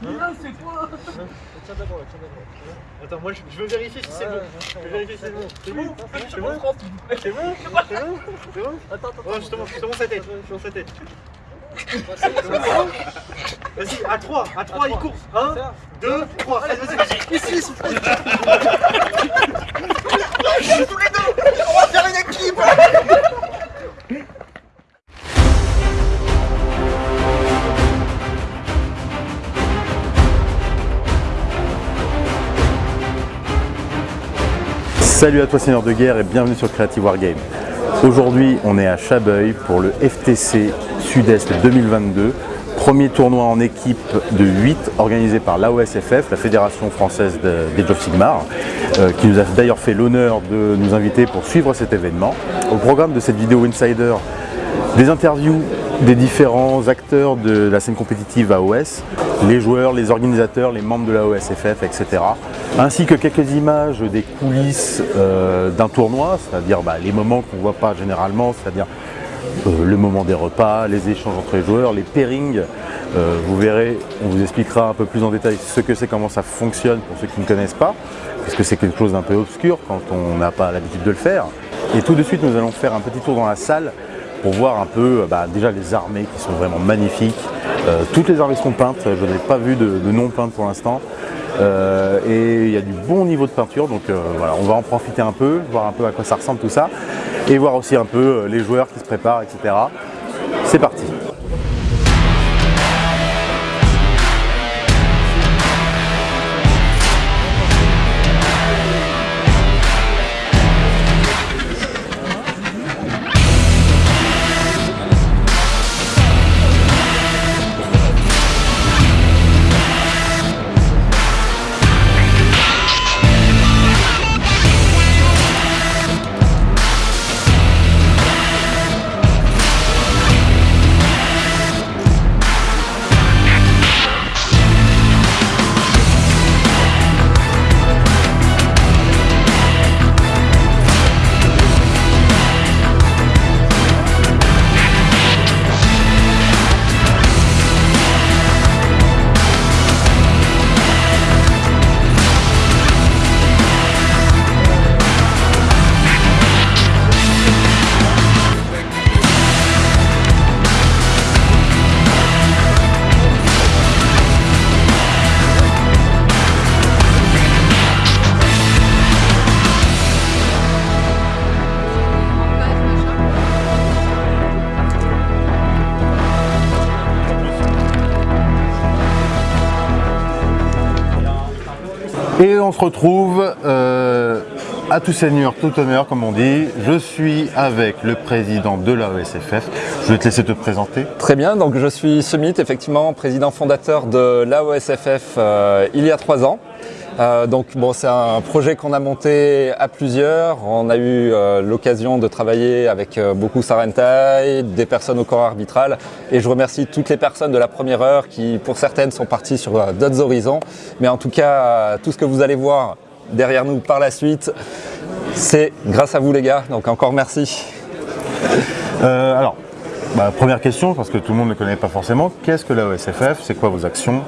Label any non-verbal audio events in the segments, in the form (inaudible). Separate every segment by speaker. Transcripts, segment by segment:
Speaker 1: c'est quoi
Speaker 2: Tiens d'abord, tiens d'abord. Attends, moi je, veux vérifier si c'est bon. Je veux vérifier si c'est bon. C'est bon C'est bon C'est bon C'est bon C'est bon
Speaker 1: Attends, attends.
Speaker 2: Ouais, je te montre, je te montre sa tête. Je te montre sa tête. Vas-y, à 3, à 3, il court. 1, 2, 3. Allez, vas-y, vas-y. Ici, ici. (laughs)
Speaker 3: Salut à toi Seigneur de Guerre et bienvenue sur Creative Wargame. Aujourd'hui on est à Chabeuil pour le FTC Sud-Est 2022, premier tournoi en équipe de 8 organisé par l'AOSFF, la Fédération Française de- des of Sigmar, euh, qui nous a d'ailleurs fait l'honneur de nous inviter pour suivre cet événement. Au programme de cette vidéo Insider, des interviews des différents acteurs de la scène compétitive AOS, les joueurs, les organisateurs, les membres de la OSFF, etc. Ainsi que quelques images des coulisses euh, d'un tournoi, c'est-à-dire bah, les moments qu'on ne voit pas généralement, c'est-à-dire euh, le moment des repas, les échanges entre les joueurs, les pairings. Euh, vous verrez, on vous expliquera un peu plus en détail ce que c'est, comment ça fonctionne pour ceux qui ne connaissent pas, parce que c'est quelque chose d'un peu obscur quand on n'a pas l'habitude de le faire. Et tout de suite, nous allons faire un petit tour dans la salle pour voir un peu euh, bah, déjà les armées qui sont vraiment magnifiques. Euh, toutes les armées sont peintes, je n'ai pas vu de, non peintes pour l'instant. Euh, et il y a du bon niveau de peinture, donc voilà, on va en profiter un peu, voir un peu à quoi ça ressemble tout ça, et voir aussi un peu les joueurs qui se préparent, etc. C'est parti retrouve euh, à tout seigneur, tout honneur, comme on dit. Je suis avec le président de la OSFF. Je vais te laisser te présenter.
Speaker 4: Très bien, donc je suis Summit, effectivement président fondateur de l'AOSFF euh, il y a trois ans. Euh, donc bon, c'est un projet qu'on a monté à plusieurs. On a eu euh, l'occasion de travailler avec euh, beaucoup Sarentai, des personnes au corps arbitral. Et je remercie toutes les personnes de la première heure qui, pour certaines, sont parties sur euh, d'autres horizons. Mais en tout cas, tout ce que vous allez voir derrière nous par la suite, c'est grâce à vous les gars. Donc encore merci.
Speaker 3: Alors, bah, première question, parce que tout le monde ne connaît pas forcément. Qu'est-ce que la OSFF C'est quoi vos actions?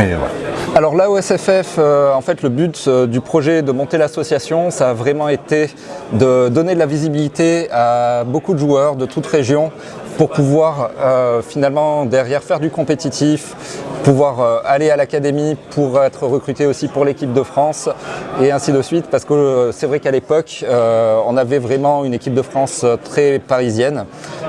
Speaker 3: Et voilà.
Speaker 4: Alors là, au SFF, euh, en fait, le but euh, du projet de monter l'association, ça a vraiment été de donner de la visibilité à beaucoup de joueurs de toute région pour pouvoir euh, finalement derrière faire du compétitif, pouvoir aller à l'académie pour être recruté aussi pour l'équipe de France et ainsi de suite. Parce que c'est vrai qu'à l'époque on avait vraiment une équipe de France très parisienne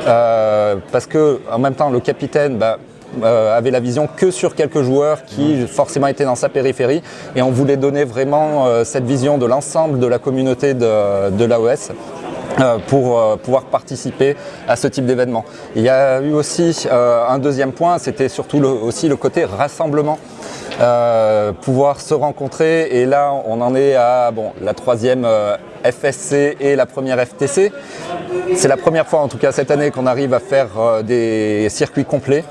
Speaker 4: parce que en même temps le capitaine bah, euh, avait la vision que sur quelques joueurs qui forcément étaient dans sa périphérie et on voulait donner vraiment euh, cette vision de l'ensemble de la communauté de, de l'AOS euh, pour pouvoir participer à ce type d'événement. Il y a eu aussi un deuxième point, c'était surtout le- aussi le côté rassemblement. euh, pouvoir se rencontrer. Et là, on en est à bon, la troisième FSC et la première FTC. C'est la première fois, en tout cas cette année, qu'on arrive à faire des circuits complets.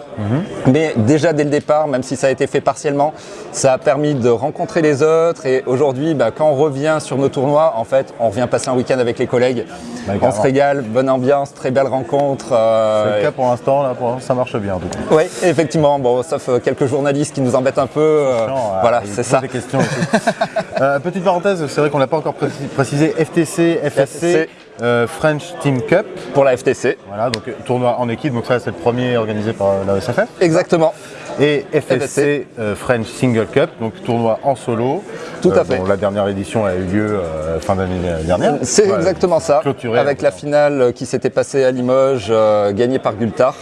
Speaker 4: Mais déjà dès le départ, même si ça a été fait partiellement, ça a permis de rencontrer les autres. Et aujourd'hui, bah, quand on revient sur nos tournois, en fait, on revient passer un week-end avec les collègues.
Speaker 3: Bah,
Speaker 4: on se régale, bonne ambiance, très belle rencontre. euh,
Speaker 3: C'est le cas pour l'instant, là, pour l'instant, ça marche bien en tout cas.
Speaker 4: oui, effectivement, bon, sauf euh, quelques journalistes qui nous embêtent un peu. euh, voilà,
Speaker 3: il
Speaker 4: c'est ça.
Speaker 3: Des questions. Euh, petite parenthèse, c'est vrai qu'on l'a pas encore précis- précisé. FTC, FSC,
Speaker 4: FSC.
Speaker 3: Euh, French Team Cup.
Speaker 4: Pour la FTC.
Speaker 3: Voilà, donc euh, tournoi en équipe. Donc ça, c'est le premier organisé par euh, la SFF.
Speaker 4: Exactement.
Speaker 3: Et FSC, euh, French Single Cup, donc tournoi en solo.
Speaker 4: Tout à
Speaker 3: Euh,
Speaker 4: fait.
Speaker 3: la dernière édition a eu lieu fin d'année dernière.
Speaker 4: C'est
Speaker 3: Ouais,
Speaker 4: exactement ça.
Speaker 3: clôturé,
Speaker 4: avec la finale qui s'était passée à Limoges, gagnée par Gultar,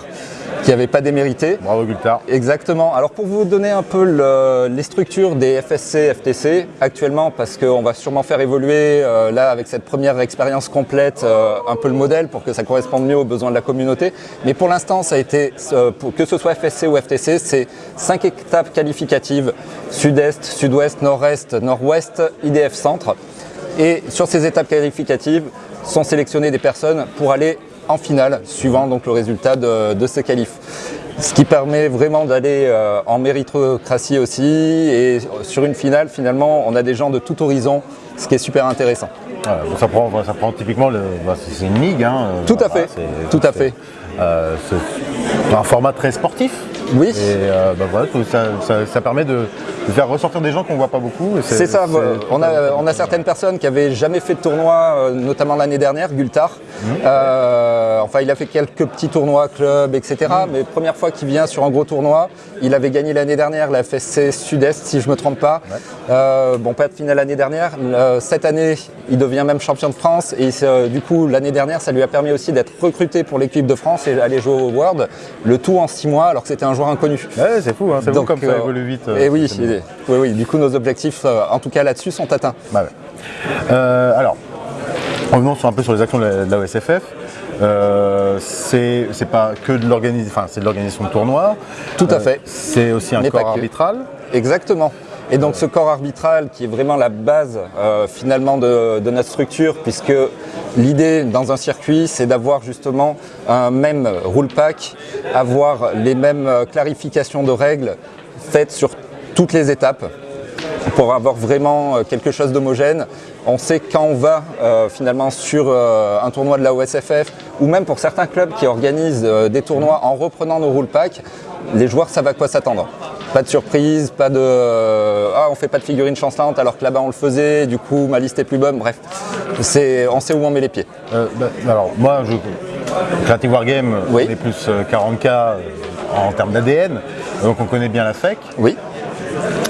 Speaker 4: qui n'avait pas démérité.
Speaker 3: Bravo Gultar.
Speaker 4: Exactement. Alors pour vous donner un peu le- les structures des FSC, FTC actuellement, parce qu'on va sûrement faire évoluer euh, là avec cette première expérience complète euh, un peu le modèle pour que ça corresponde mieux aux besoins de la communauté. Mais pour l'instant, ça a été, euh, pour- que ce soit FSC ou FTC, c'est cinq étapes qualificatives sud-est, sud-ouest, nord-est, nord-ouest, IDF centre. Et sur ces étapes qualificatives sont sélectionnées des personnes pour aller en finale, suivant donc le résultat de, de ces qualifs. Ce qui permet vraiment d'aller euh, en méritocratie aussi. Et sur une finale, finalement, on a des gens de tout horizon, ce qui est super intéressant.
Speaker 3: Ça, prend, ça prend typiquement, le, bah, c'est une ligue. Hein,
Speaker 4: Tout à
Speaker 3: voilà,
Speaker 4: fait, tout à fait.
Speaker 3: euh, c'est un format très sportif.
Speaker 4: Oui.
Speaker 3: Et euh, bah, voilà, tout- ça, ça- ça permet de faire ressortir des gens qu'on voit pas beaucoup.
Speaker 4: C'est ça, on, a, on a certaines personnes qui avaient jamais fait de tournoi, euh, notamment l'année dernière, Gultar. Euh, enfin, il a fait quelques petits tournois, clubs, etc. Mais première fois qu'il vient sur un gros tournoi, il avait gagné l'année dernière la FSC Sud-Est, si je me trompe pas. Euh, bon, pas de finale l'année dernière. Cette année, il devient même champion de France. Et du coup, l'année dernière, ça lui a permis aussi d'être recruté pour l'équipe de France et aller jouer au World. Le tout en six mois, alors que c'était un joueur inconnu.
Speaker 3: Ouais, c'est fou, hein, c'est comme ça évolue vite.
Speaker 4: et oui, oui, oui, du coup, nos objectifs, euh, en tout cas là-dessus, sont atteints.
Speaker 3: Bah ouais. Euh, alors, revenons sur un peu sur les actions de la, de la OSFF. Euh, c'est pas que de l'organisation, enfin c'est de l'organisation de tournois.
Speaker 4: Tout à
Speaker 3: Euh,
Speaker 4: fait.
Speaker 3: C'est aussi un corps arbitral.
Speaker 4: Exactement. Et donc ce corps arbitral qui est vraiment la base euh, finalement de, de notre structure, puisque l'idée dans un circuit, c'est d'avoir justement un même rule pack, avoir les mêmes clarifications de règles faites sur toutes les étapes pour avoir vraiment euh, quelque chose d'homogène. On sait quand on va euh, finalement sur euh, un tournoi de la OSFF ou même pour certains clubs qui organisent euh, des tournois en reprenant nos rule packs, les joueurs savent à quoi s'attendre. Pas de surprise, pas de ah on fait pas de figurine chancelante alors que là-bas on le faisait, du coup ma liste est plus bonne. Bref, c'est on sait où on met les pieds.
Speaker 3: Bah, alors moi, je, Creative Wargame,
Speaker 4: Oui.
Speaker 3: on est plus euh, 40K euh, en termes d'ADN, donc on connaît bien la FEC.
Speaker 4: Oui.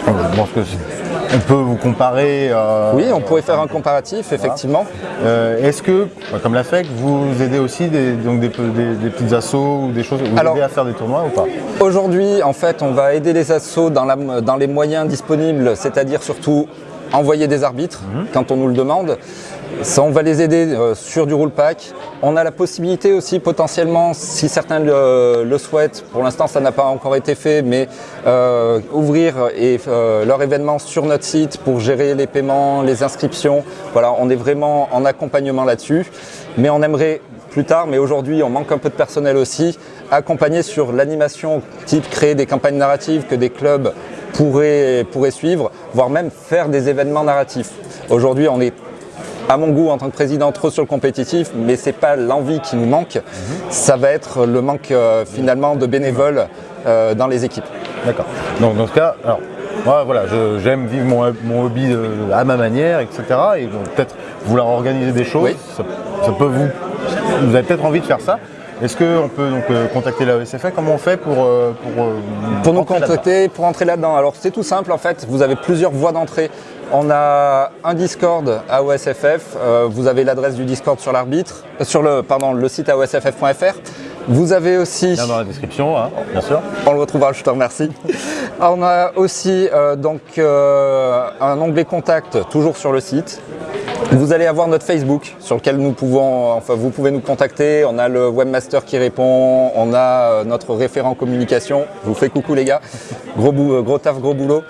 Speaker 3: Je pense que c'est- on peut vous comparer. euh,
Speaker 4: Oui, on pourrait faire un comparatif, effectivement.
Speaker 3: Euh, Est-ce que, bah, comme la FEC, vous aidez aussi des, donc des, pe- des- des petites assos ou des choses, vous
Speaker 4: Alors-
Speaker 3: aidez à faire des tournois ou pas?
Speaker 4: Aujourd'hui, en fait, on va aider les assos dans, la- dans les moyens disponibles, c'est-à-dire surtout envoyer des arbitres quand on nous le demande. On va les aider euh, sur du rule pack. On a la possibilité aussi potentiellement, si certains le, souhaitent, pour l'instant ça n'a pas encore été fait, mais euh, ouvrir et, euh, leur événement sur notre site pour gérer les paiements, les inscriptions. Voilà, on est vraiment en accompagnement là-dessus. Mais on aimerait plus tard, mais aujourd'hui on manque un peu de personnel aussi, accompagner sur l'animation, type créer des campagnes narratives que des clubs pourraient suivre, voire même faire des événements narratifs. Aujourd'hui on est à mon goût en tant que président trop sur le compétitif, mais c'est pas l'envie qui nous manque, ça va être le manque euh, finalement de bénévoles euh, dans les équipes.
Speaker 3: D'accord. Donc dans ce cas, alors, moi voilà, j'aime vivre mon, mon hobby euh, à ma manière, etc. Et peut-être vouloir organiser des choses,
Speaker 4: Oui.
Speaker 3: ça, ça peut vous. Vous avez peut-être envie de faire ça. Est-ce qu'on peut donc euh, contacter la ESFA Comment on fait pour pour, euh,
Speaker 4: Pour nous contacter, pour entrer là-dedans, alors c'est tout simple en fait, vous avez plusieurs voies d'entrée. On a un Discord à OSFF, euh, vous avez l'adresse du Discord sur l'arbitre, euh, sur le, pardon, le site osff.fr. Vous avez aussi,
Speaker 3: Lien dans la description, hein, bien sûr.
Speaker 4: on le retrouvera, je te remercie. (laughs) On a aussi euh, donc euh, un onglet contact toujours sur le site. Vous allez avoir notre Facebook sur lequel nous pouvons, enfin vous pouvez nous contacter. On a le webmaster qui répond, on a notre référent communication. Je vous fais coucou les gars. Gros, gros taf, gros boulot.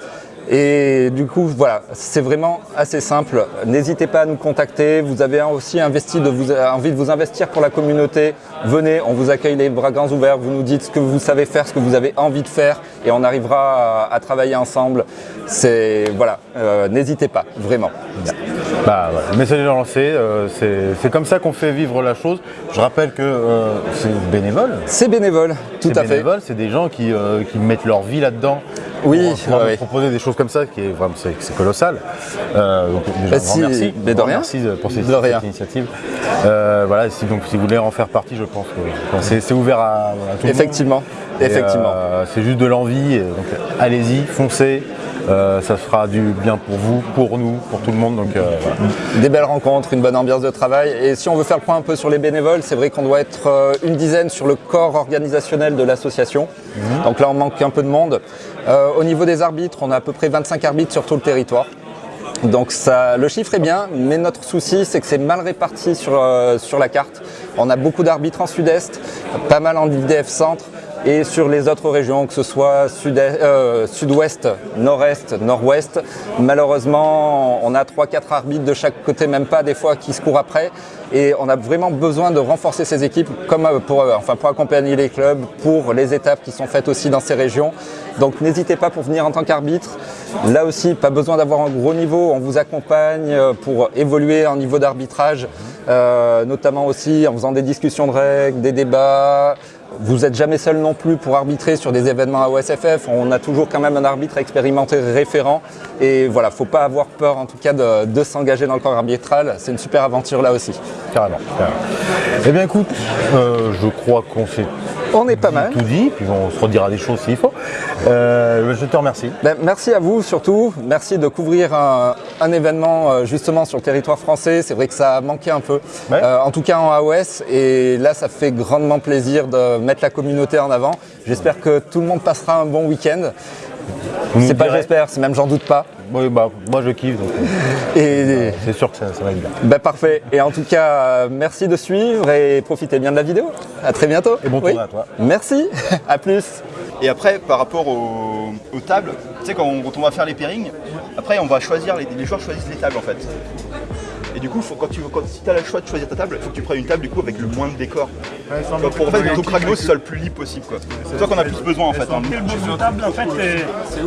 Speaker 4: Et du coup, voilà, c'est vraiment assez simple. N'hésitez pas à nous contacter. Vous avez aussi investi de vous, envie de vous investir pour la communauté. Venez, on vous accueille les bras grands ouverts. Vous nous dites ce que vous savez faire, ce que vous avez envie de faire, et on arrivera à, à travailler ensemble. C'est voilà, euh, n'hésitez pas, vraiment.
Speaker 3: Bah, voilà, le message lancé, euh, c'est comme ça qu'on fait vivre la chose. Je rappelle que euh, c'est bénévole.
Speaker 4: C'est bénévole, tout à fait.
Speaker 3: bénévole, c'est des gens qui, euh, qui mettent leur vie là-dedans.
Speaker 4: Oui,
Speaker 3: pour
Speaker 4: ouais, ouais.
Speaker 3: proposer des choses comme ça, qui est vraiment c'est colossal. Euh, donc déjà,
Speaker 4: Bah,
Speaker 3: un grand
Speaker 4: si-
Speaker 3: merci,
Speaker 4: mais de rien.
Speaker 3: merci pour ces-
Speaker 4: De rien.
Speaker 3: cette initiative. Euh, voilà, si, donc, si vous voulez en faire partie, je pense que c'est ouvert à, à tout le monde.
Speaker 4: Effectivement, effectivement.
Speaker 3: euh, c'est juste de l'envie, donc allez-y, foncez. Euh, ça fera du bien pour vous, pour nous, pour tout le monde. Donc euh, voilà.
Speaker 4: Des belles rencontres, une bonne ambiance de travail. Et si on veut faire le point un peu sur les bénévoles, c'est vrai qu'on doit être une dizaine sur le corps organisationnel de l'association. Donc là, on manque un peu de monde. Euh, au niveau des arbitres, on a à peu près 25 arbitres sur tout le territoire. Donc ça, le chiffre est bien, mais notre souci c'est que c'est mal réparti sur, sur la carte. On a beaucoup d'arbitres en sud-est, pas mal en IDF centre et sur les autres régions, que ce soit euh, sud-ouest, nord-est, nord-ouest. Malheureusement, on a 3-4 arbitres de chaque côté, même pas des fois, qui se courent après. Et on a vraiment besoin de renforcer ces équipes comme euh, pour, euh, enfin, pour accompagner les clubs, pour les étapes qui sont faites aussi dans ces régions. Donc n'hésitez pas pour venir en tant qu'arbitre. Là aussi, pas besoin d'avoir un gros niveau. On vous accompagne euh, pour évoluer en niveau d'arbitrage, euh, notamment aussi en faisant des discussions de règles, des débats. Vous n'êtes jamais seul non plus pour arbitrer sur des événements à OSFF. On a toujours quand même un arbitre expérimenté référent. Et voilà, faut pas avoir peur en tout cas de, de s'engager dans le corps arbitral. C'est une super aventure là aussi.
Speaker 3: carrément. Eh bien écoute, euh, je crois qu'on s'est
Speaker 4: On est pas mal.
Speaker 3: tout dit, puis on se redira des choses s'il faut. Euh, je te remercie.
Speaker 4: Ben, merci à vous surtout. Merci de couvrir un, un événement euh, justement sur le territoire français. C'est vrai que ça a manqué un peu,
Speaker 3: Ouais.
Speaker 4: Euh, en tout cas en AOS. Et là, ça fait grandement plaisir de mettre la communauté en avant. J'espère que tout le monde passera un bon week-end. C'est pas j'espère, c'est même j'en doute pas.
Speaker 3: Oui, bah, moi je kiffe, donc euh,
Speaker 4: Et
Speaker 3: c'est sûr que ça, ça va être bien.
Speaker 4: ben, parfait. Et en tout cas, euh, merci de suivre et profitez bien de la vidéo. À très bientôt.
Speaker 3: Et bon tournoi à toi.
Speaker 4: Merci. à plus.
Speaker 1: Et après, par rapport aux, aux tables, tu sais, quand on, quand on va faire les pairings, après, on va choisir, les, les joueurs choisissent les tables en fait. Et du coup, faut, quand tu, quand, si tu as le choix de choisir ta table, il faut que tu prennes une table du coup avec le moins de décor. Quoi, pour en fait, que ton soit le plus libre possible. quoi. C'est toi qu'on a plus besoin en fait. hein.
Speaker 5: Quel beau de table en fait, euh,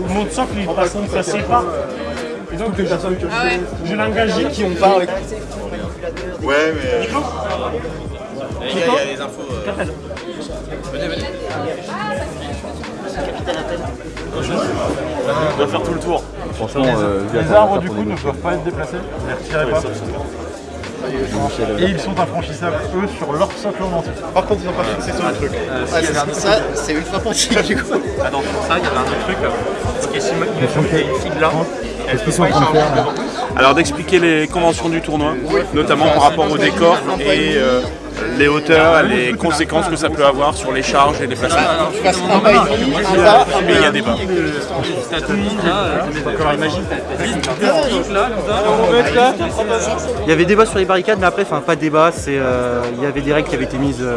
Speaker 5: mon socle il passe, il passait pas. Et donc je l'ai engagé qui ont pas.
Speaker 1: Ouais, mais.
Speaker 2: On va faire tout le tour.
Speaker 3: Franchement, euh,
Speaker 2: Les arbres du coup ne peuvent pas être déplacés, ne les retirez pas. Et ils sont infranchissables, eux, sur leur socle en entier.
Speaker 1: Par contre, ils ont pas fixé sur le truc.
Speaker 6: Ça, c'est ultra penché du coup.
Speaker 5: Ah non, pour ça il y avait un autre truc. Ok, si il y ait une fille là.
Speaker 3: Qu'est-ce qu'ils sont en train de faire là
Speaker 7: Alors d'expliquer les conventions du tournoi, notamment par rapport au décor et euh, les hauteurs, les conséquences que ça peut avoir sur les charges et les placements.
Speaker 6: Pas, un
Speaker 7: Mais il y a débat.
Speaker 8: Il y avait débat sur les barricades, mais après, enfin pas débat, c'est euh, il y avait des règles qui avaient été mises euh,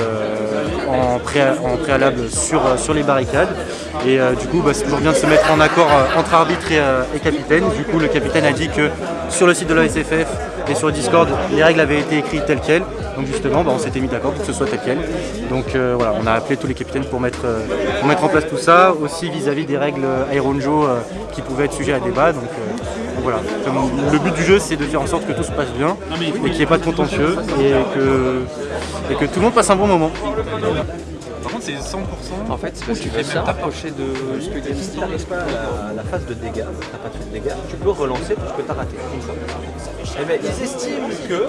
Speaker 8: en, pré- en préalable sur, euh, sur les barricades. Et euh, du coup, bah, c'est toujours bien de se mettre en accord euh, entre arbitre et, euh, et capitaine. Du coup, le capitaine a dit que sur le site de la SFF et sur le Discord, les règles avaient été écrites telles quelles. Donc justement, bah, on s'était mis d'accord pour que ce soit tel quel. Donc euh, voilà, on a appelé tous les capitaines pour mettre, euh, pour mettre en place tout ça, aussi vis-à-vis des règles Aeronjo euh, qui pouvaient être sujets à débat. Donc, euh, donc voilà, Comme le but du jeu c'est de faire en sorte que tout se passe bien et qu'il n'y ait pas de contentieux et que, et que tout le monde passe un bon moment.
Speaker 9: Par contre, c'est 100%. En fait, c'est parce que tu fais même t'approcher de ce que tu Si tu n'arrives pas à la, la phase de dégâts, tu n'as pas fait de dégâts, tu peux relancer tout ce que tu as raté. Fois. Eh ben, ils estiment que.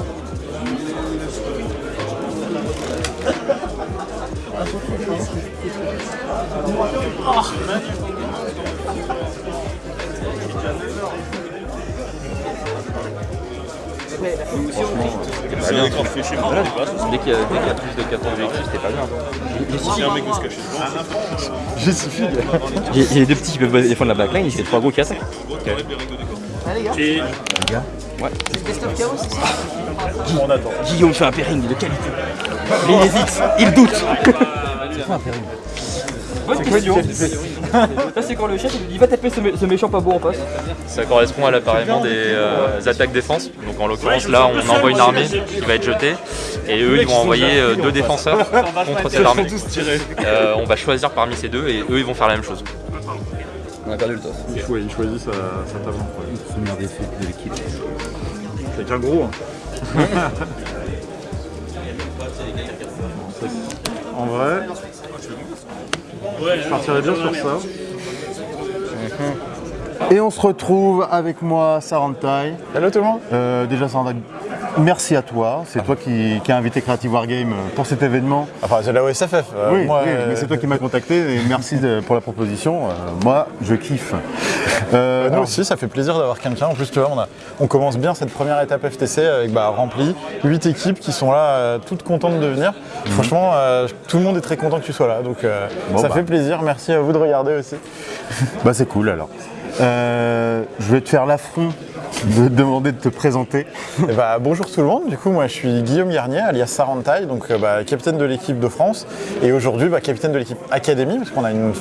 Speaker 7: Dès qu'il y, a- dès qu'il y a plus de 4 objectifs, c'était pas bien.
Speaker 9: Il y a les (laughs) deux petits qui peuvent défendre la backline, c'est les trois gros qui attaquent.
Speaker 1: On attend.
Speaker 6: Guillaume fait un pairing de qualité. Mais il hésite, il doute. Bonne question. Ça c'est quand le chef il lui dit va taper ce, mé- ce méchant pas beau en face.
Speaker 10: Ça correspond à l'appareillement des euh, attaques-défense. Donc en l'occurrence là on envoie une armée qui va être jetée et eux ils vont envoyer euh, deux défenseurs contre cette armée. Euh, on va choisir parmi ces deux et eux ils vont faire la même chose.
Speaker 6: On a perdu le toss.
Speaker 2: Il, cho- il choisit sa, sa table en premier. Quelqu'un gros. hein. (laughs) en vrai, je partirais bien sur ça.
Speaker 3: Et on se retrouve avec moi, Sarantai.
Speaker 11: Hello tout le monde
Speaker 3: Euh, déjà, Sarantai, merci à toi. C'est toi qui, qui as invité Creative Wargame pour cet événement.
Speaker 11: Enfin, c'est la OSFF. euh,
Speaker 3: oui,
Speaker 11: moi,
Speaker 3: oui,
Speaker 11: euh,
Speaker 3: mais c'est toi qui m'as contacté et merci de- pour la proposition. Moi, je kiffe.
Speaker 11: Nous
Speaker 3: alors,
Speaker 11: aussi, ça fait plaisir d'avoir quelqu'un. En plus, tu vois, on, a- on commence bien cette première étape FTC avec bah, rempli, 8 équipes qui sont là, toutes contentes de venir. Franchement, euh, tout le monde est très content que tu sois là, donc
Speaker 3: Bon,
Speaker 11: ça
Speaker 3: bah.
Speaker 11: fait plaisir. Merci à vous de regarder aussi.
Speaker 3: bah, c'est cool alors. Euh, je vais te faire l'affront de te (laughs) demander de te présenter.
Speaker 11: Eh bah, bonjour tout le monde, du coup moi je suis Guillaume Garnier alias Sarantai, donc euh, bah, capitaine de l'équipe de France et aujourd'hui bah, capitaine de l'équipe Académie parce qu'on a une,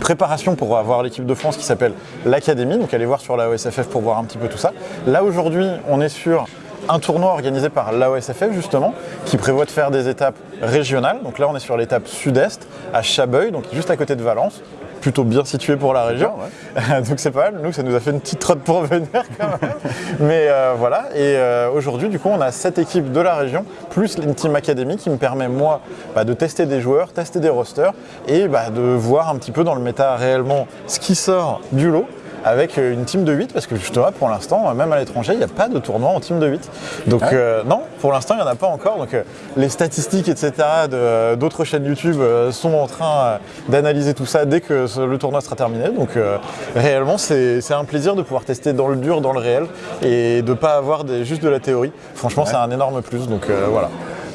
Speaker 11: préparation pour avoir l'équipe de France qui s'appelle l'Académie, donc allez voir sur la OSFF pour voir un petit peu tout ça. Là aujourd'hui on est sur un tournoi organisé par l'AOSFF justement, qui prévoit de faire des étapes régionales. Donc là on est sur l'étape sud-est, à Chabeuil, donc juste à côté de Valence plutôt bien situé pour la région. (laughs) Donc c'est pas mal. Nous, ça nous a fait une petite trotte pour venir quand même. (laughs) Mais euh, voilà. Et euh, aujourd'hui, du coup, on a sept équipes de la région, plus une team académie qui me permet, moi, bah, de tester des joueurs, tester des rosters et bah, de voir un petit peu dans le méta réellement ce qui sort du lot avec euh, une team de 8 parce que justement pour l'instant euh, même à l'étranger il n'y a pas de tournoi en team de 8 donc euh, non pour l'instant il n'y en a pas encore. Donc euh, les statistiques etc d'autres chaînes YouTube sont en train d'analyser tout ça dès que le tournoi sera terminé. Donc réellement c'est un plaisir de pouvoir tester dans le dur dans le réel et de ne pas avoir des- juste de la théorie. Franchement c'est un énorme plus. Donc voilà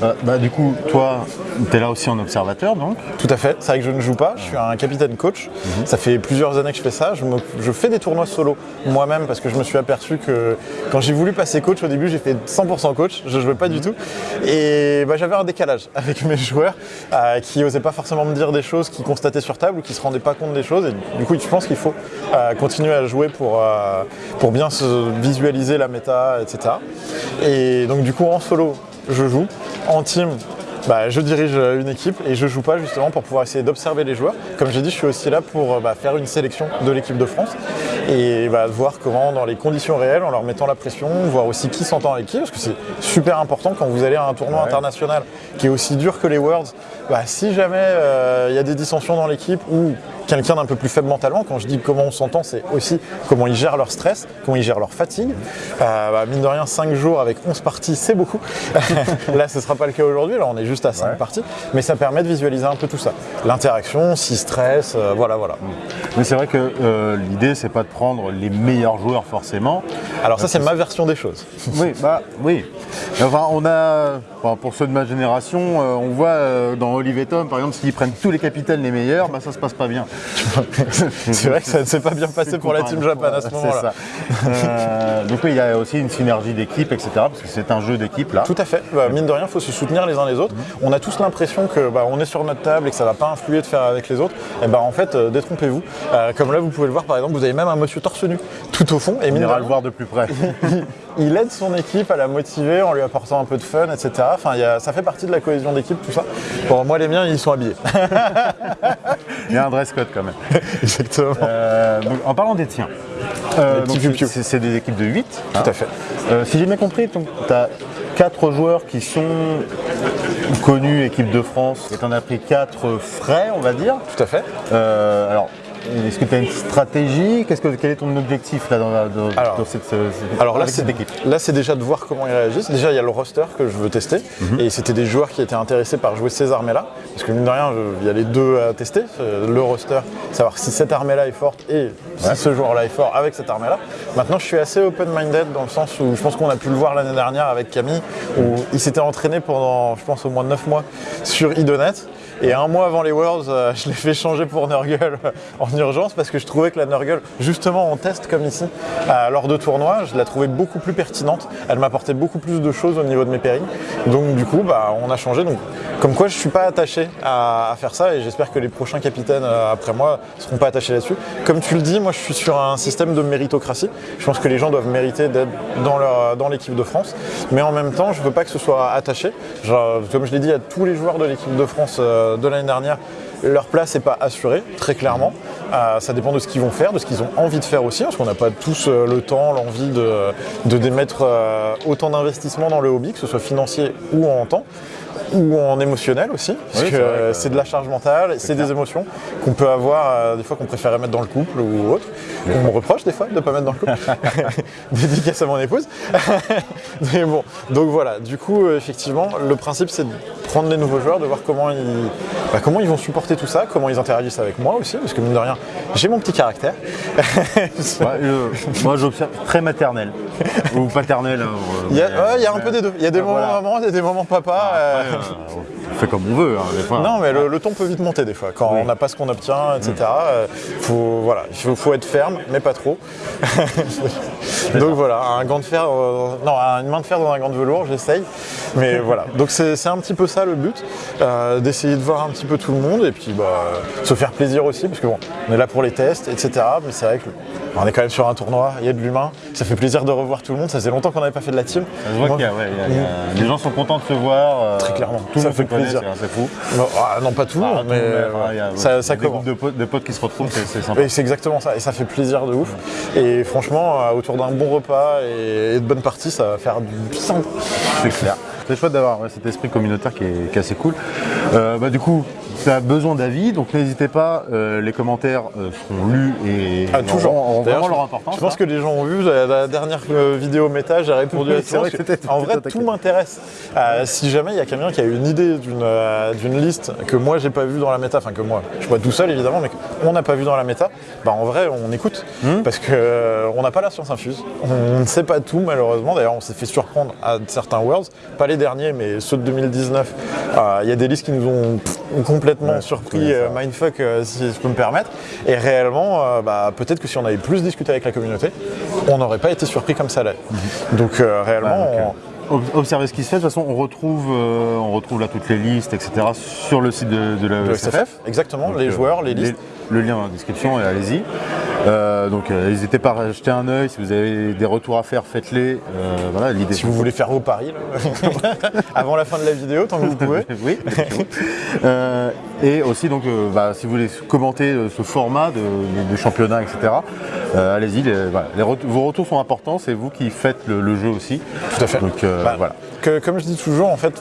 Speaker 3: Euh, bah, du coup, toi, tu es là aussi en observateur donc
Speaker 11: Tout à fait, c'est vrai que je ne joue pas, je suis un capitaine coach. Ça fait plusieurs années que je fais ça. Je, me- je fais des tournois solo moi-même parce que je me suis aperçu que quand j'ai voulu passer coach au début, j'ai fait 100% coach, je ne jouais pas du tout. Et bah, j'avais un décalage (laughs) avec mes joueurs euh, qui n'osaient pas forcément me dire des choses qu'ils constataient sur table ou qui ne se rendaient pas compte des choses. Et du coup, je pense qu'il faut euh, continuer à jouer pour, pour bien se visualiser la méta, etc. Et donc du coup, en solo, je joue. En team, bah, je dirige euh, une équipe et je joue pas justement pour pouvoir essayer d'observer les joueurs. Comme j'ai dit, je suis aussi là pour euh, bah, faire une sélection de l'équipe de France et bah, voir comment dans les conditions réelles, en leur mettant la pression, voir aussi qui s'entend avec qui, parce que c'est super important quand vous allez à un tournoi international qui est aussi dur que les Worlds. Bah, si jamais euh, il y a des dissensions dans l'équipe ou quelqu'un d'un peu plus faible mentalement, quand je dis comment on s'entend, c'est aussi comment ils gèrent leur stress, comment ils gèrent leur fatigue. Euh, bah, mine de rien, 5 jours avec 11 parties, c'est beaucoup. (laughs) là, ce ne sera pas le cas aujourd'hui, là on est juste à 5 parties, mais ça permet de visualiser un peu tout ça. L'interaction, si stress, euh, voilà, voilà.
Speaker 3: Mais c'est vrai que l'idée, c'est pas de prendre les meilleurs joueurs forcément.
Speaker 11: Alors ça, c'est ma version des choses.
Speaker 3: Oui, bah oui. Enfin, on a, enfin, pour ceux de ma génération, euh, on voit euh, dans Olive et Tom, par exemple, s'ils prennent tous les capitaines les meilleurs, bah ça se passe pas bien. (laughs)
Speaker 11: c'est vrai que ça ne s'est pas bien passé pour la team Japan à ce moment-là.
Speaker 3: Euh, donc oui, il y a aussi une synergie d'équipe, etc. Parce que c'est un jeu d'équipe là.
Speaker 11: Tout à fait. Bah, mine de rien, il faut se soutenir les uns les autres. On a tous l'impression que bah, on est sur notre table et que ça va pas influer de faire avec les autres. Et bah en fait, détrompez-vous. Comme là, vous pouvez le voir par exemple, vous avez même un monsieur torse nu tout au fond. Et
Speaker 3: On ira le voir de plus près. (laughs)
Speaker 11: il aide son équipe à la motiver en lui apportant un peu de fun, etc. Enfin, il y a- ça fait partie de la cohésion d'équipe, tout ça. Bon, moi, les miens, ils sont habillés. (laughs)
Speaker 3: Il y a un dress code quand même. (laughs)
Speaker 11: Exactement.
Speaker 3: Euh, donc, en parlant des tiens, euh, c'est des équipes de 8.
Speaker 11: Tout à fait.
Speaker 3: Euh, si j'ai bien compris, tu as 4 joueurs qui sont connus, équipe de France, et tu en as pris 4 frais, on va dire.
Speaker 11: Tout à fait.
Speaker 3: Alors, est-ce que tu as une stratégie que, Quel est ton objectif là, dans, la- dans-
Speaker 11: Alors-
Speaker 3: dans cette, cette-
Speaker 11: Alors là,
Speaker 3: avec
Speaker 11: c'est
Speaker 3: cette équipe?
Speaker 11: là, c'est déjà de voir comment ils réagissent. Déjà, il y a le roster que je veux tester. Et c'était des joueurs qui étaient intéressés par jouer ces armées-là. Parce que mine de rien, il y a les deux à tester. Euh, Le roster, savoir si cette armée-là est forte et si ce joueur-là est fort avec cette armée-là. Maintenant, je suis assez open-minded dans le sens où je pense qu'on a pu le voir l'année dernière avec Camille, où il s'était entraîné pendant, je pense, au moins 9 mois sur Idonet. Et un mois avant les Worlds, euh, je l'ai fait changer pour Nurgle (laughs) en urgence parce que je trouvais que la Nurgle, justement en test comme ici, euh, lors de tournois, je la trouvais beaucoup plus pertinente. Elle m'apportait beaucoup plus de choses au niveau de mes pairings. Donc du coup, bah, on a changé. Donc, comme quoi, je suis pas attaché à, faire ça et j'espère que les prochains capitaines euh, après moi seront pas attachés là-dessus. Comme tu le dis, moi je suis sur un système de méritocratie. Je pense que les gens doivent mériter d'être dans, leur- dans l'équipe de France. Mais en même temps, je veux pas que ce soit attaché. Comme je l'ai dit à tous les joueurs de l'équipe de France de l'année dernière, leur place n'est pas assurée, très clairement. Euh, ça dépend de ce qu'ils vont faire, de ce qu'ils ont envie de faire aussi, parce qu'on n'a pas tous euh, le temps, l'envie de, démettre euh, autant d'investissement dans le hobby, que ce soit financier ou en temps ou en émotionnel aussi, parce
Speaker 3: Oui,
Speaker 11: que
Speaker 3: c'est
Speaker 11: de la charge mentale, c'est des émotions qu'on peut avoir euh, des fois qu'on préférait mettre dans le couple ou autre, qu'on me reproche des fois de ne pas mettre dans le couple. (laughs) (laughs) Dédicace à mon épouse. (laughs) Mais bon, donc voilà, du coup, euh, effectivement, le principe c'est de prendre les nouveaux joueurs, de voir comment ils, bah, comment ils vont supporter tout ça, comment ils interagissent avec moi aussi, parce que mine de rien, j'ai mon petit caractère.
Speaker 3: Moi j'observe très maternel ou paternel. hein, euh,
Speaker 11: Il y a,
Speaker 3: mais,
Speaker 11: ouais, il y a un peu des deux. Il y a des moments
Speaker 3: voilà.
Speaker 11: maman, il y a des moments papa. euh,
Speaker 3: On fait comme on veut, hein, des fois.
Speaker 11: Non, mais le, le ton peut vite monter des fois. Quand
Speaker 3: Oui.
Speaker 11: on n'a pas ce qu'on obtient, etc. euh, faut, voilà, il faut, faut être ferme, mais pas trop. (laughs) Donc voilà, un gant de fer, euh, non, une main de fer dans un gant de velours, j'essaye. Mais (laughs) voilà, donc c'est un petit peu ça le but, euh, d'essayer de voir un petit peu tout le monde et puis bah, se faire plaisir aussi, parce que bon, on est là pour les tests, etc. Mais c'est vrai que on est quand même sur un tournoi, il y a de l'humain, ça fait plaisir de revoir tout le monde. Ça faisait longtemps qu'on n'avait pas fait de la team.
Speaker 3: Ça se voit qu'il y a- ouais, il y a- il y a- les gens sont contents de se voir. euh,
Speaker 11: Très clairement,
Speaker 3: Tout
Speaker 11: ça fait plaisir.
Speaker 3: c'est fou.
Speaker 11: Non, ah, non, pas tout,
Speaker 3: Ah,
Speaker 11: mais
Speaker 3: monde, a-
Speaker 11: ça,
Speaker 3: y
Speaker 11: ça
Speaker 3: des groupes de potes, de potes qui se retrouvent, c'est sympa.
Speaker 11: C'est exactement ça, et ça fait plaisir de ouf. Et franchement, euh, autour d'un bon repas et, de bonnes parties, ça va faire du bien.
Speaker 3: C'est clair. C'est chouette d'avoir ouais, cet esprit communautaire qui est, qui est assez cool. Euh, bah, du coup, tu as besoin d'avis, donc n'hésitez pas, euh, les commentaires euh, seront lus et
Speaker 11: Ah, toujours.
Speaker 3: auront, vraiment leur importance.
Speaker 11: Je pense
Speaker 3: hein.
Speaker 11: que les gens ont vu la, dernière euh, vidéo méta, j'ai répondu (laughs)
Speaker 3: Oui,
Speaker 11: à tout.
Speaker 3: vrai
Speaker 11: parce
Speaker 3: que
Speaker 11: que
Speaker 3: t'étais-
Speaker 11: En vrai, tout m'intéresse. Euh, si jamais il y a quelqu'un qui a une idée d'une liste que moi j'ai pas vue dans la méta, enfin que moi, je suis pas tout seul évidemment, mais qu'on n'a pas vu dans la méta, bah en vrai on écoute.
Speaker 3: Hmm.
Speaker 11: Parce que on n'a pas la science infuse. On ne sait pas tout malheureusement. D'ailleurs on s'est fait surprendre à certains Worlds, pas les derniers, mais ceux de 2019. Euh, Il y a des listes qui nous ont pff, complètement
Speaker 3: Ouais,
Speaker 11: surpris, euh, mindfuck euh, si je peux me permettre. Et réellement, euh, bah, peut-être que si on avait plus discuté avec la communauté, on n'aurait pas été surpris comme ça là. Donc euh, réellement,
Speaker 3: Ouais, donc,
Speaker 11: on-
Speaker 3: Ob- Observez ce qui se fait. De toute façon, on retrouve, euh, on retrouve là toutes les listes, etc. sur le site de, de la SFF.
Speaker 11: SFF, exactement,
Speaker 3: Donc,
Speaker 11: les
Speaker 3: euh,
Speaker 11: joueurs, les listes.
Speaker 3: Le lien dans la description, et allez-y. Euh, donc euh, n'hésitez pas à jeter un œil. Si vous avez des retours à faire, faites-les. Euh, voilà, l'idée.
Speaker 11: Si vous voulez faire vos paris là, (laughs) avant la fin de la vidéo, tant que vous pouvez. (laughs)
Speaker 3: oui. Et aussi, donc, bah, si vous voulez commenter ce format de, de- de championnat, etc., allez-y. les- voilà. Les ret- vos retours sont importants. C'est vous qui faites le, le jeu aussi.
Speaker 11: Tout à fait.
Speaker 3: Donc
Speaker 11: Bah,
Speaker 3: voilà.
Speaker 11: que- comme je dis toujours, en fait,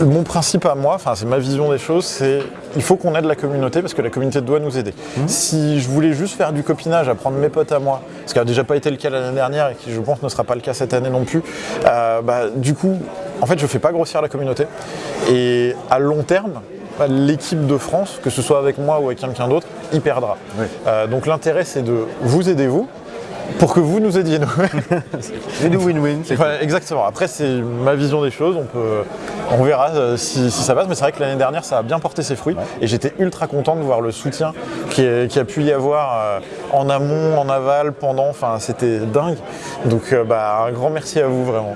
Speaker 11: mon principe à moi, c'est ma vision des choses, c'est il faut qu'on aide la communauté parce que la communauté doit nous aider.
Speaker 3: Mhm.
Speaker 11: Si je voulais juste faire du copinage, apprendre mes potes à moi, ce qui n'a déjà pas été le cas l'année dernière et qui, je pense, ne sera pas le cas cette année non plus, euh, bah, du coup, en fait, je fais pas grossir la communauté. Et à long terme, l'équipe de France, que ce soit avec moi ou avec quelqu'un d'autre, y perdra.
Speaker 3: Oui.
Speaker 11: Euh, donc l'intérêt, c'est de vous aider vous. Pour que vous nous aidiez nous. (laughs)
Speaker 3: Et du win-win.
Speaker 11: exactement. Après, c'est ma vision des choses. On, peut, on verra euh, si, si ça passe. Mais c'est vrai que l'année dernière, ça a bien porté ses fruits. Et j'étais ultra content de voir le soutien qui, est- qui a pu y avoir euh, en amont, en aval, pendant. Enfin, c'était dingue. Donc, euh, bah, un grand merci à vous, vraiment.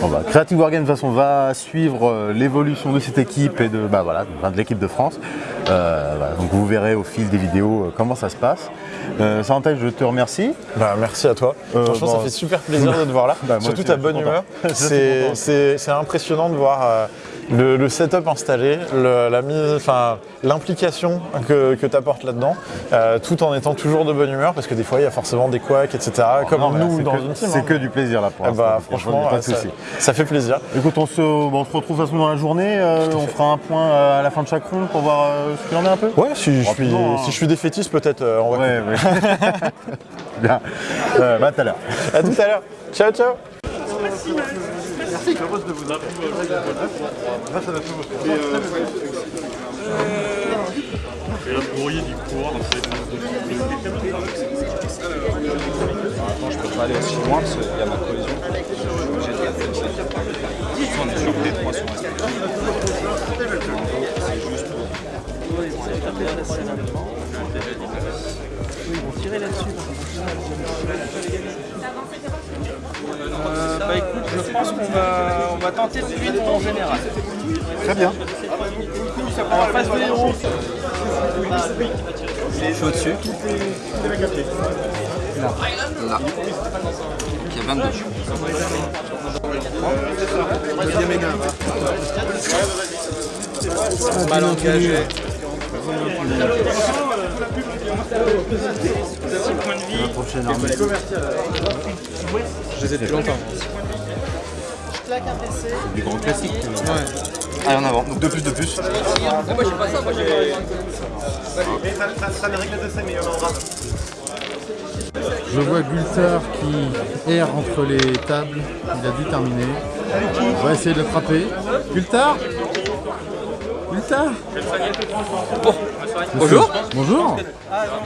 Speaker 3: Bon, bah, Creative Wargame de toute façon va suivre euh, l'évolution de cette équipe et de, bah, voilà, de l'équipe de France. Euh, voilà, donc vous verrez au fil des vidéos comment ça se passe. Euh, je te remercie.
Speaker 11: Bah, merci à toi.
Speaker 3: Euh,
Speaker 11: Franchement,
Speaker 3: bon,
Speaker 11: ça fait super plaisir de te voir là. (laughs)
Speaker 3: Bah,
Speaker 11: Surtout ta bonne
Speaker 3: content.
Speaker 11: humeur. (laughs) C'est- impressionnant de voir le, le setup installé, le- la mise, enfin, l'implication que, que tu apportes là-dedans, euh, tout en étant toujours de bonne humeur, parce que des fois, il y a forcément des couacs, etc. Comme
Speaker 3: Non,
Speaker 11: nous dans
Speaker 3: que-
Speaker 11: une team.
Speaker 3: C'est
Speaker 11: hein.
Speaker 3: que du plaisir là pour
Speaker 11: Eh
Speaker 3: l'instant.
Speaker 11: bah, franchement,
Speaker 3: pas de
Speaker 11: ça,
Speaker 3: souci.
Speaker 11: ça fait plaisir.
Speaker 3: Écoute, on se, bon, on se retrouve de toute façon dans la journée. euh, on fera un point euh, à la fin de chaque ronde pour voir ce qu'il en est un peu.
Speaker 11: Ouais, si je suis,
Speaker 3: hein.
Speaker 11: si je suis défaitiste, peut-être euh, on va
Speaker 3: Ouais, ouais. (laughs) Bien. Euh, bah, à tout à l'heure.
Speaker 11: À tout à l'heure. Ciao, ciao.
Speaker 5: Merci. Et euh, du
Speaker 12: Attends, je peux pas aller aussi loin parce qu'il y a ma collision. De On est sur C'est juste pour. Ils vont
Speaker 2: tirer là-dessus. Euh, bah écoute, je pense qu'on va, on va tenter de suite en général.
Speaker 11: Très bien.
Speaker 2: On va face de héros.
Speaker 9: Je suis au-dessus.
Speaker 2: Là.
Speaker 9: Là. Il y a 22.
Speaker 2: Deuxième énorme. Mal engagé.
Speaker 3: La prochaine armée.
Speaker 2: Je les ai depuis longtemps.
Speaker 13: Je claque un PC.
Speaker 3: Du grand classique.
Speaker 13: Ouais.
Speaker 1: Allez en avant, donc 2 plus 2 plus.
Speaker 6: moi j'ai pas ça, moi j'ai.
Speaker 2: Ça sera les règles de scène, mais il y en aura.
Speaker 3: Je vois Gulter qui erre entre les tables. Il a dû terminer. On va essayer de le frapper. Gulter Gulter
Speaker 6: Bonjour.
Speaker 3: Bonjour.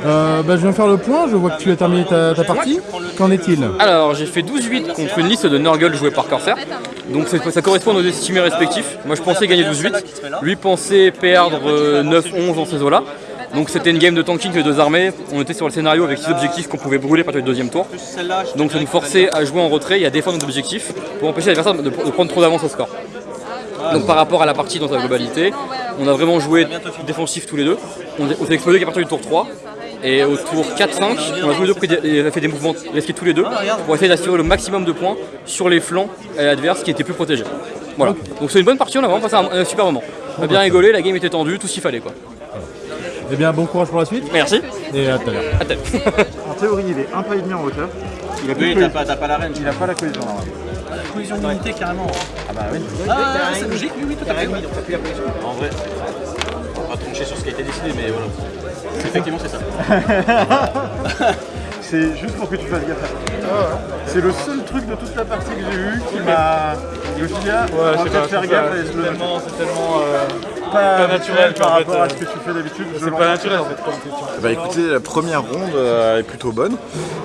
Speaker 3: Euh, bah, je viens faire le point. Je vois que tu as terminé ta, ta partie. Qu'en est-il
Speaker 6: Alors j'ai fait 12-8 contre une liste de Nurgle jouée par Corsair. Donc ça correspond aux estimés respectifs. Moi je pensais gagner 12-8. Lui pensait perdre euh, 9-11 dans ces eaux-là. Donc c'était une game de tanking de deux armées. On était sur le scénario avec six objectifs qu'on pouvait brûler à partir du deuxième tour. Donc ça nous forçait à jouer en retrait et à défendre nos objectifs pour empêcher l'adversaire de, de prendre trop d'avance au score. Donc par rapport à la partie dans sa globalité, on a vraiment joué défensif tous les deux. On, on s'est explosé qu'à partir du tour 3. Et au tour 4-5, on a tous les deux pris des- on a fait des mouvements risqués tous les deux pour essayer d'assurer le maximum de points sur les flancs euh, adverses qui étaient plus protégés. Voilà. Donc c'est une bonne partie, on a vraiment passé un, un super moment. On a bien rigolé, la game était tendue, tout ce qu'il fallait quoi.
Speaker 3: Eh bien, bon courage pour la suite.
Speaker 6: Merci.
Speaker 3: Et à tout à l'heure. (laughs)
Speaker 11: En théorie, il est un pas et demi en hauteur. Il a
Speaker 2: Oui, t'as pas- t'as pas la range.
Speaker 11: Il a pas la cohésion normalement.
Speaker 2: Cohésion d'unité carrément.
Speaker 11: Ah bah oui.
Speaker 2: Ah, c'est logique, oui, oui, tout à fait.
Speaker 9: En vrai, on va trancher sur ce qui a été décidé, mais voilà. Effectivement, c'est ça. (laughs)
Speaker 11: C'est juste pour que tu fasses gaffe à. C'est le seul truc de toute la partie que j'ai eu qui m'a. Je me suis dit, ah, on va peut-être faire gaffe le
Speaker 2: tellement, c'est tellement euh,
Speaker 11: pas,
Speaker 2: pas naturel
Speaker 11: par
Speaker 2: en fait,
Speaker 11: rapport à
Speaker 2: euh,
Speaker 11: ce que tu fais d'habitude.
Speaker 2: c'est pas naturel en fait.
Speaker 11: Bah écoutez, la première ronde euh, est plutôt bonne.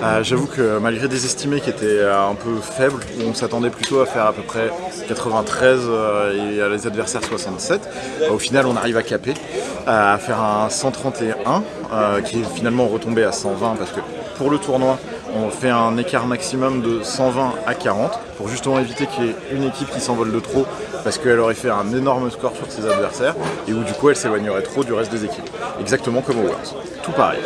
Speaker 11: Euh, J'avoue que malgré des estimés qui étaient euh, un peu faibles, où on s'attendait plutôt à faire à peu près 93 euh, et à les adversaires 67, bah, au final on arrive à caper, euh, à faire un 131 euh, qui est finalement retombé à 120 parce que pour le tournoi on fait un écart maximum de 120 à 40 pour justement éviter qu'il y ait une équipe qui s'envole de trop parce qu'elle aurait fait un énorme score sur ses adversaires et où du coup elle s'éloignerait trop du reste des équipes. Exactement comme au Worlds. Tout pareil.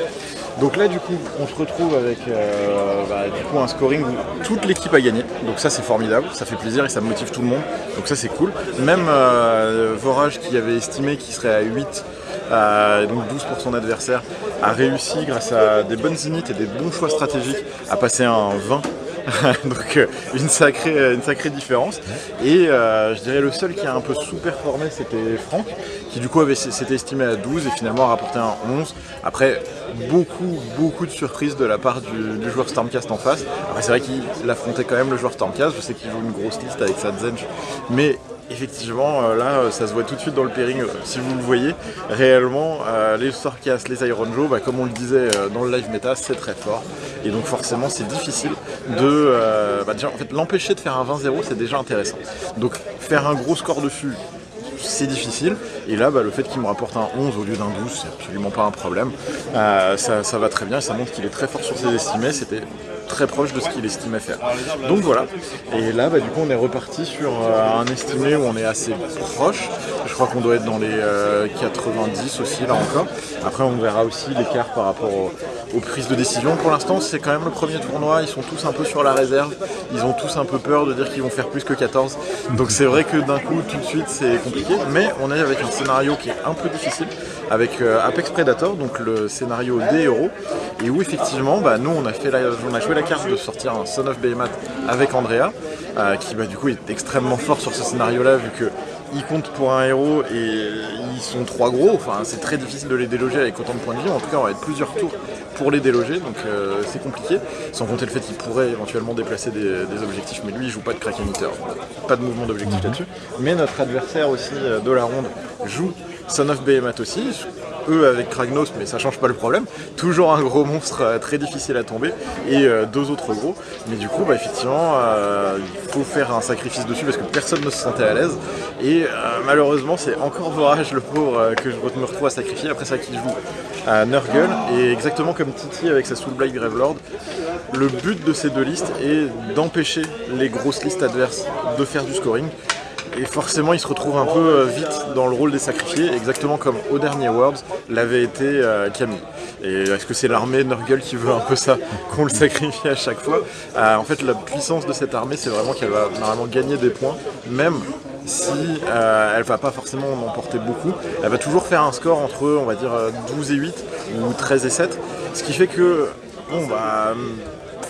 Speaker 11: Donc là du coup on se retrouve avec euh, bah, du coup un scoring où toute l'équipe a gagné. Donc ça c'est formidable, ça fait plaisir et ça motive tout le monde. Donc ça c'est cool. Même euh, Vorage qui avait estimé qu'il serait à 8 euh, donc 12 pour son adversaire, a réussi grâce à des bonnes unités et des bons choix stratégiques à passer un 20. (laughs) donc euh, une sacrée, une sacrée différence. Et euh, je dirais le seul qui a un peu sous-performé c'était Franck, qui du coup s'était estimé à 12 et finalement a rapporté un 11. Après beaucoup, beaucoup de surprises de la part du, joueur Stormcast en face. C'est vrai qu'il affrontait quand même le joueur Stormcast, je sais qu'il joue une grosse liste avec sa Zench, mais effectivement, euh, là, euh, ça se voit tout de suite dans le pairing, euh, si vous le voyez. Réellement, les Stormcast, les Iron Joe, bah, comme on le disait dans le live méta, c'est très fort. Et donc forcément, c'est difficile de... bah, en fait, l'empêcher de faire un 20-0, c'est déjà intéressant. Donc faire un gros score dessus, c'est difficile. Et là, bah, le fait qu'il me rapporte un 11 au lieu d'un 12, c'est absolument pas un problème. Ça, va très bien, ça montre qu'il est très fort sur ses estimés. C'était très proche de ce qu'il estimait faire. Donc voilà. Et là, bah, du coup, on est reparti sur euh, un estimé où on est assez proche. Je crois qu'on doit être dans les euh, 90 aussi, là encore. Après, on verra aussi l'écart par rapport au- aux prises de décision. Pour l'instant, c'est quand même le premier tournoi. Ils sont tous un peu sur la réserve. Ils ont tous un peu peur de dire qu'ils vont faire plus que 14. Donc c'est vrai que d'un coup, tout de suite, c'est compliqué. Mais on est avec un scénario qui est un peu difficile, avec euh, Apex Predator, donc le scénario des héros, et où effectivement, bah, nous, on a, fait la- on a joué la carte de sortir un Son of Behemoth avec Andrea, euh, qui bah, du coup est extrêmement fort sur ce scénario-là, vu que compte pour un héros et ils sont trois gros, enfin c'est très difficile de les déloger avec autant de points de vie, en tout cas on va être plusieurs tours pour les déloger, donc euh, c'est compliqué, sans compter le fait qu'il pourrait éventuellement déplacer des, des objectifs, mais lui il joue pas de Kraken Eater, pas de mouvement d'objectif là-dessus. Mais notre adversaire aussi de la ronde joue Son of Behemoth aussi, eux avec Kragnos, mais ça change pas le problème. Toujours un gros monstre euh, très difficile à tomber et euh, deux autres gros. Mais du coup, bah, effectivement, euh, il faut faire un sacrifice dessus parce que personne ne se sentait à l'aise. Et malheureusement, c'est encore Vorage, le pauvre, que je me retrouve à sacrifier. Après ça, qui joue à Nurgle. Et exactement comme Titi avec sa Soulblight Gravelord, le but de ces deux listes est d'empêcher les grosses listes adverses de faire du scoring. Et forcément, il se retrouve un peu euh, vite dans le rôle des sacrifiés, exactement comme au dernier Worlds l'avait été euh, Camille. Et est-ce que c'est l'armée Nurgle qui veut un peu ça, (laughs) qu'on le sacrifie à chaque fois? Euh, En fait, la puissance de cette armée, c'est vraiment qu'elle va normalement gagner des points, même si euh, elle va pas forcément en emporter beaucoup. Elle va toujours faire un score entre, on va dire, euh, 12 et 8 ou 13 et 7. Ce qui fait que, bon, bah,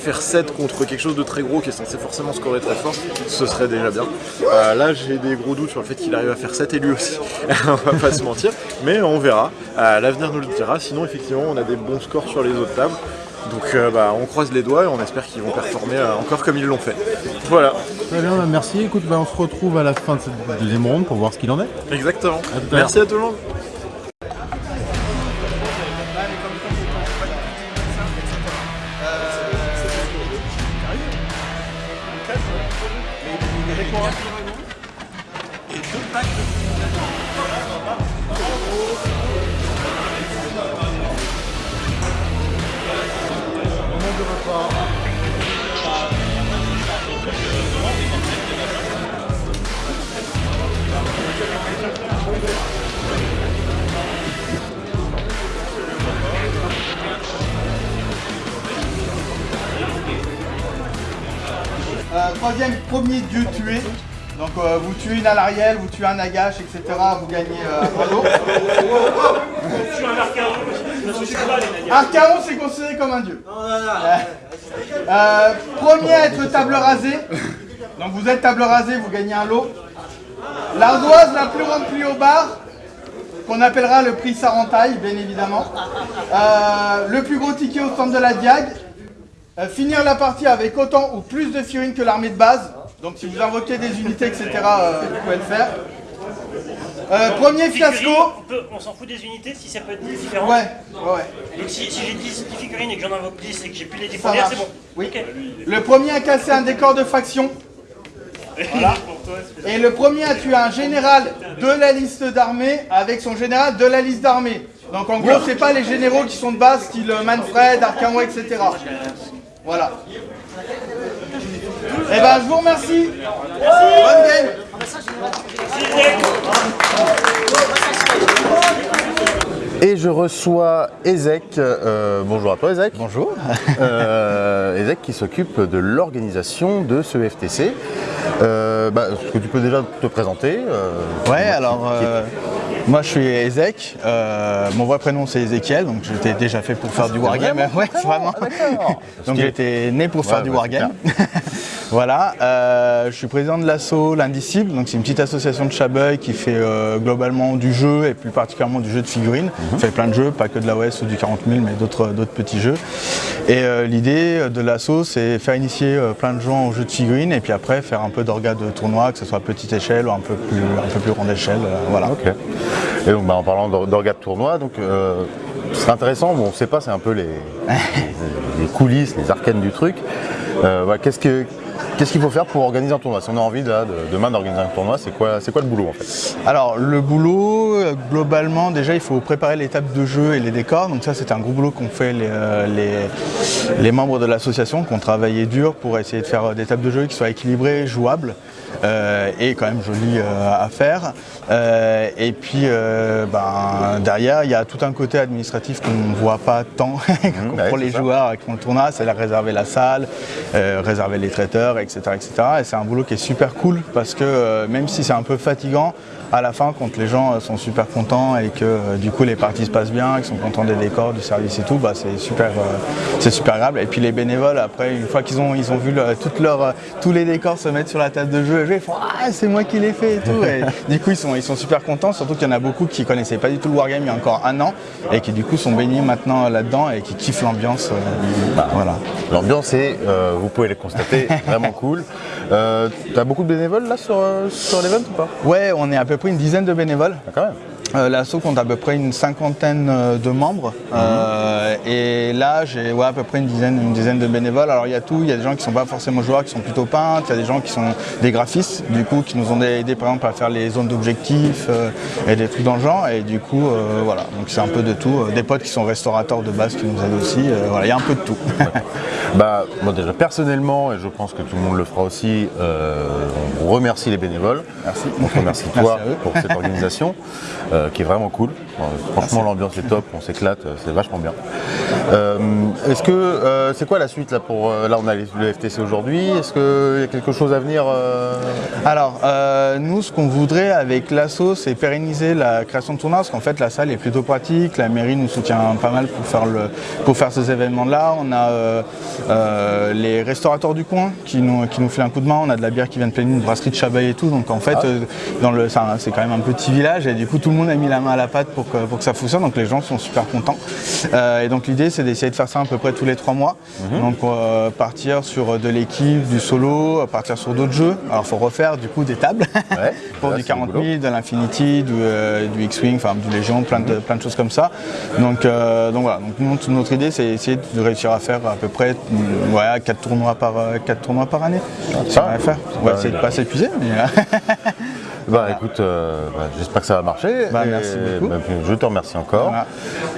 Speaker 11: faire 7 contre quelque chose de très gros qui est censé forcément scorer très fort, ce serait déjà bien. Euh, là, j'ai des gros doutes sur le fait qu'il arrive à faire 7 et lui aussi, (laughs) on va pas se mentir, mais on verra. Euh, L'avenir nous le dira. Sinon, effectivement, on a des bons scores sur les autres tables. Donc euh, bah, on croise les doigts et on espère qu'ils vont performer euh, encore comme ils l'ont fait. Voilà.
Speaker 3: Très bien, bah, merci. Écoute, bah, on se retrouve à la fin de cette deuxième ronde pour voir ce qu'il en est.
Speaker 11: Exactement.
Speaker 3: À
Speaker 11: Merci à tout le monde.
Speaker 14: Euh, troisième, premier dieu tué. Donc euh, vous tuez une Alariel, vous tuez un Nagash, etc. Vous gagnez euh, un.
Speaker 5: Je suis un archéologue, je ne suis pas les nagas.
Speaker 14: Archaon, c'est considéré comme un dieu. Euh, premier à être table rasée. Donc vous êtes table rasée, vous gagnez un lot. L'ardoise la plus remplie au bar, qu'on appellera le prix Sarentaille, bien évidemment. Euh, le plus gros ticket au centre de la Diag. Finir la partie avec autant ou plus de figurines que l'armée de base. Donc si vous invoquez des unités, etc., euh, vous pouvez le faire. Euh, premier fiasco.
Speaker 5: On, s'en fout des unités si ça peut être différent.
Speaker 14: Ouais, ouais, ouais.
Speaker 5: Donc si, si j'ai 10, 10 figurines et que j'en invoque 10 et que j'ai plus les 10
Speaker 14: Ça
Speaker 5: premières,
Speaker 14: marche.
Speaker 5: c'est bon.
Speaker 14: Oui. Le premier a cassé un décor de faction. Voilà. Et le premier a tué un général de la liste d'armée avec son général de la liste d'armée. Donc en gros, c'est pas les généraux qui sont de base, style Manfred, Arcamo, etc. Voilà. Eh ben, je vous remercie. Bonne game.
Speaker 3: Et je reçois Ezek. euh, bonjour à toi Ezek.
Speaker 4: Bonjour.
Speaker 3: Euh, Ezek qui s'occupe de l'organisation de ce FTC. Euh, bah, Est-ce que tu peux déjà te présenter euh,
Speaker 15: Ouais, alors euh, moi je suis Ezek, euh, mon vrai prénom c'est Ezekiel, donc j'étais déjà fait pour faire du wargame.
Speaker 3: vraiment (laughs)
Speaker 15: Ouais, vraiment. (laughs) donc j'étais né pour faire du
Speaker 3: ouais,
Speaker 15: wargame. (laughs) voilà, euh, je suis président de l'asso L'Indicible, donc c'est une petite association de Chabeuil qui fait euh, globalement du jeu et plus particulièrement du jeu de figurines. On fait plein de jeux, pas que de l'AOS ou du 40 000, mais d'autres petits jeux. Et l'idée de l'asso c'est faire initier plein de gens au jeu de figurines et puis après faire un peu d'orga de tournoi, que ce soit à petite échelle ou un peu plus, un peu plus grande échelle. voilà.
Speaker 3: Et donc bah, en parlant d'or- d'orga de tournoi, donc euh, ce serait intéressant, bon, on ne sait pas, c'est un peu (laughs) les, coulisses, les arcanes du truc. Euh, Qu'est-ce que- qu'est-ce qu'il faut faire pour organiser un tournoi? Si on a envie là, de- demain d'organiser un tournoi, c'est quoi, c'est quoi le boulot en fait?
Speaker 15: Alors le boulot, euh, globalement, déjà il faut préparer les tables de jeu et les décors. Donc ça c'est un gros boulot qu'ont fait les, les, les membres de l'association, qui ont travaillé dur pour essayer de faire des tables de jeu qui soient équilibrées, jouables et quand même euh, à faire. Euh, et puis euh, ben, derrière il y a tout un côté administratif qu'on ne voit pas tant (laughs) pour
Speaker 3: c'est
Speaker 15: les
Speaker 3: ça.
Speaker 15: joueurs qui font le tournoi, c'est la réserver la salle, euh, réserver les traiteurs, etc. etc. Et c'est un boulot qui est super cool parce que euh, même si c'est un peu fatigant, à la fin, quand les gens euh, sont super contents et que euh, du coup les parties se passent bien, qu'ils sont contents des décors, du service et tout, bah, c'est super, euh, c'est super agréable. Et puis les bénévoles, après, une fois qu'ils ont, ils ont vu le- tous les décors se mettre sur la table de jeu et jouer, ils font Ah, c'est moi qui l'ai fait et tout. Et (laughs) du coup, ils sont, ils sont super contents, surtout qu'il y en a beaucoup qui connaissaient pas du tout le Wargame il y a encore un an et qui du coup sont baignés maintenant là-dedans et qui kiffent l'ambiance. euh, voilà.
Speaker 3: L'ambiance est, euh, vous pouvez le constater, vraiment (laughs) cool. Euh, T'as beaucoup de bénévoles là sur, sur l'event ou pas?
Speaker 15: Ouais, on est à peu une dizaine de bénévoles.
Speaker 3: même.
Speaker 15: Euh, L'asso compte à peu près une cinquantaine euh, de membres. Euh, et là j'ai ouais, à peu près une dizaine, une dizaine de bénévoles. Alors il y a tout, il y a des gens qui sont pas forcément joueurs, qui sont plutôt peintres, il y a des gens qui sont des graphistes du coup qui nous ont aidé par exemple à faire les zones d'objectifs euh, et des trucs dans le genre. Et du coup voilà. Donc c'est un peu de tout. Des potes qui sont restaurateurs de base qui nous aident aussi, voilà. Il y a un peu de tout. (laughs)
Speaker 3: Bah, moi déjà personnellement, et je pense que tout le monde le fera aussi, on remercie les bénévoles.
Speaker 15: Merci.
Speaker 3: On remercie (laughs)
Speaker 15: Merci
Speaker 3: toi pour cette organisation (laughs) euh, qui est vraiment cool. Franchement, l'ambiance est top, on s'éclate, euh, c'est vachement bien. Euh, Est-ce que euh, c'est quoi la suite là pour là on a les- le FTC aujourd'hui? Est-ce qu'il y a quelque chose à venir
Speaker 15: Alors, nous, ce qu'on voudrait avec l'asso, c'est pérenniser la création de tournois, parce qu'en fait, la salle est plutôt pratique. La mairie nous soutient pas mal pour faire, le, pour faire ces événements-là. On a les restaurateurs du coin qui nous, qui nous filent un coup de main. On a de la bière qui vient de pleine une brasserie de Chabaye et tout. Donc, en fait, euh, dans le, c'est quand même un petit village. Et du coup, tout le monde a mis la main à la pâte pour que, pour que ça fonctionne. Donc, les gens sont super contents. Euh, et donc, l'idée, c'est d'essayer de faire ça à peu près tous les trois mois. Donc, euh, partir sur de l'équipe, du solo, partir sur d'autres jeux. Alors, il faut refaire du coup des tables (laughs) pour
Speaker 3: là,
Speaker 15: du
Speaker 3: c'est
Speaker 15: 40
Speaker 3: du boulot.
Speaker 15: 000, de l'Infinity, du, euh, du X-Wing, enfin du Légion, plein de, plein de choses comme ça. Donc, donc voilà, donc notre idée c'est essayer de réussir à faire à peu près ouais, 4, tournois par, euh, quatre tournois par année. Ça va faire. On va essayer de pas s'épuiser. mais, (laughs)
Speaker 3: Bah écoute, euh, bah, j'espère que ça va marcher.
Speaker 15: Bah,
Speaker 3: Et,
Speaker 15: merci beaucoup.
Speaker 3: bah, je te remercie encore.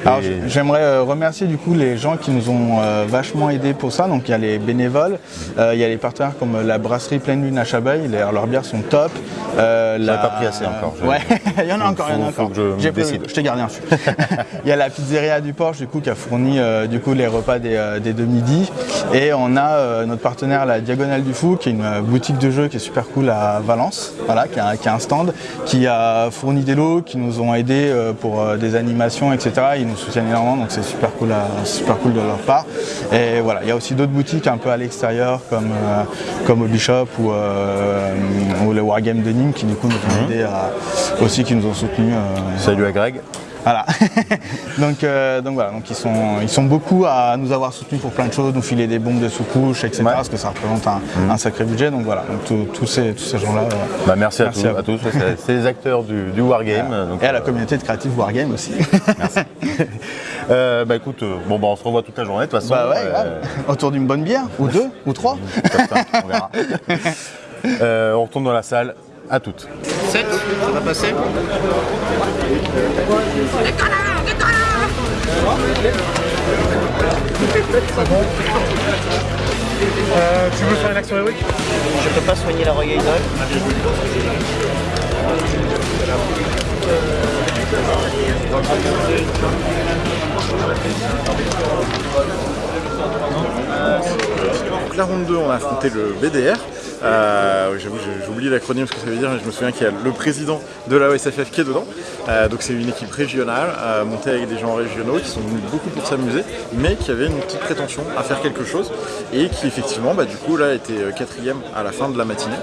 Speaker 15: Voilà.
Speaker 3: Et-
Speaker 15: j'aimerais euh, remercier du coup les gens qui nous ont euh, vachement aidés pour ça. Donc il y a les bénévoles, euh, il y a les partenaires comme la brasserie Pleine Lune à Chabaye, les- leurs bières sont top. Euh, la-
Speaker 3: pas pris assez encore, je-
Speaker 15: Ouais, (laughs) il y en a encore, il y en a encore.
Speaker 3: je
Speaker 15: t'ai gardé un (laughs) il y a la pizzeria du Porche du coup qui a fourni du coup les repas des, des deux midi. Et on a notre partenaire la Diagonale du Fou qui est une boutique de jeux qui est super cool à Valence, voilà, qui a, qui a un stand, qui a fourni des lots, qui nous ont aidés euh, pour euh, des animations, etc. Ils nous soutiennent énormément, donc c'est super cool, à- super cool de leur part. Et voilà, il y a aussi d'autres boutiques un peu à l'extérieur comme, euh, comme au Bishop ou, euh, ou le Wargame de Nîmes qui du coup nous ont aidés à- aussi, qui nous ont soutenus. euh,
Speaker 3: Salut à Greg.
Speaker 15: Voilà. (laughs) donc, euh, donc voilà, donc ils sont, ils sont beaucoup à nous avoir soutenus pour plein de choses, nous filer des bombes de sous-couche, etc. Parce que ça représente un, un sacré budget. Donc voilà, donc tous- ces, tous ces gens-là. euh,
Speaker 3: Bah, merci, à, tous, tous. C'est- les acteurs du, du Wargame. donc,
Speaker 15: Et à la communauté de Creative Wargame aussi. (laughs)
Speaker 3: euh, bah écoute, euh, bon bah on se revoit toute la journée de toute façon.
Speaker 15: bah ouais,
Speaker 3: Euh.
Speaker 15: Autour d'une bonne bière, ou deux, ou trois. (laughs)
Speaker 3: on verra. Euh, on retourne dans la salle. À toutes.
Speaker 1: 7, ça va passer
Speaker 16: Euh, tu veux faire une action héroïque
Speaker 1: Je peux pas soigner la Royal Idol.
Speaker 11: Donc la ronde 2, on a affronté le BDR. Euh, J'avoue, oublié l'acronyme, ce que ça veut dire, mais je me souviens qu'il y a le président de la OSFF qui est dedans. Euh, donc c'est une équipe régionale, euh, montée avec des gens régionaux qui sont venus beaucoup pour s'amuser, mais qui avaient une petite prétention à faire quelque chose, et qui effectivement, bah, du coup, là, était euh, quatrième à la fin de la matinée.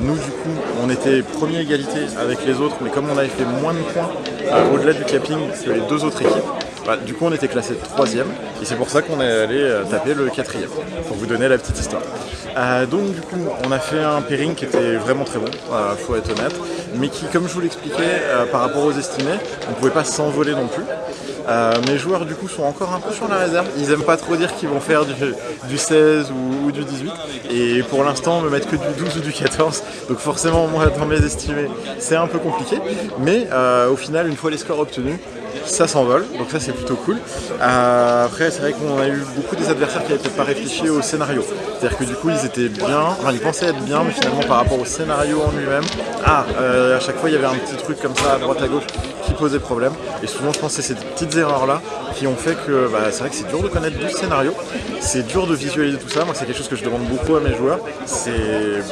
Speaker 11: Nous, du coup, on était premier égalité avec les autres, mais comme on avait fait moins de points au-delà du capping que les deux autres équipes, bah, du coup, on était classé troisième, et c'est pour ça qu'on est allé euh, taper le quatrième, pour vous donner la petite histoire. Euh, donc, du coup, on a fait un pairing qui était vraiment très bon, euh, faut être honnête, mais qui, comme je vous l'expliquais, euh, par rapport aux estimés, on ne pouvait pas s'envoler non plus. Mes joueurs du coup sont encore un peu sur la réserve. Ils aiment pas trop dire qu'ils vont faire du, du 16 ou, ou du 18. Et pour l'instant me mettre que du 12 ou du 14. Donc forcément moi dans mes estimés c'est un peu compliqué. Mais au final une fois les scores obtenus, ça s'envole, donc ça c'est plutôt cool. Euh, après c'est vrai qu'on a eu beaucoup des adversaires qui n'avaient peut-être pas réfléchi au scénario. C'est-à-dire que du coup ils étaient bien, enfin ils pensaient être bien, mais finalement par rapport au scénario en lui-même, ah, euh, à chaque fois il y avait un petit truc comme ça à droite à gauche posait problème. Et souvent je pense que c'est ces petites erreurs là qui ont fait que bah, c'est vrai que c'est dur de connaître 12 scénarios, c'est dur de visualiser tout ça. Moi c'est quelque chose que je demande beaucoup à mes joueurs. C'est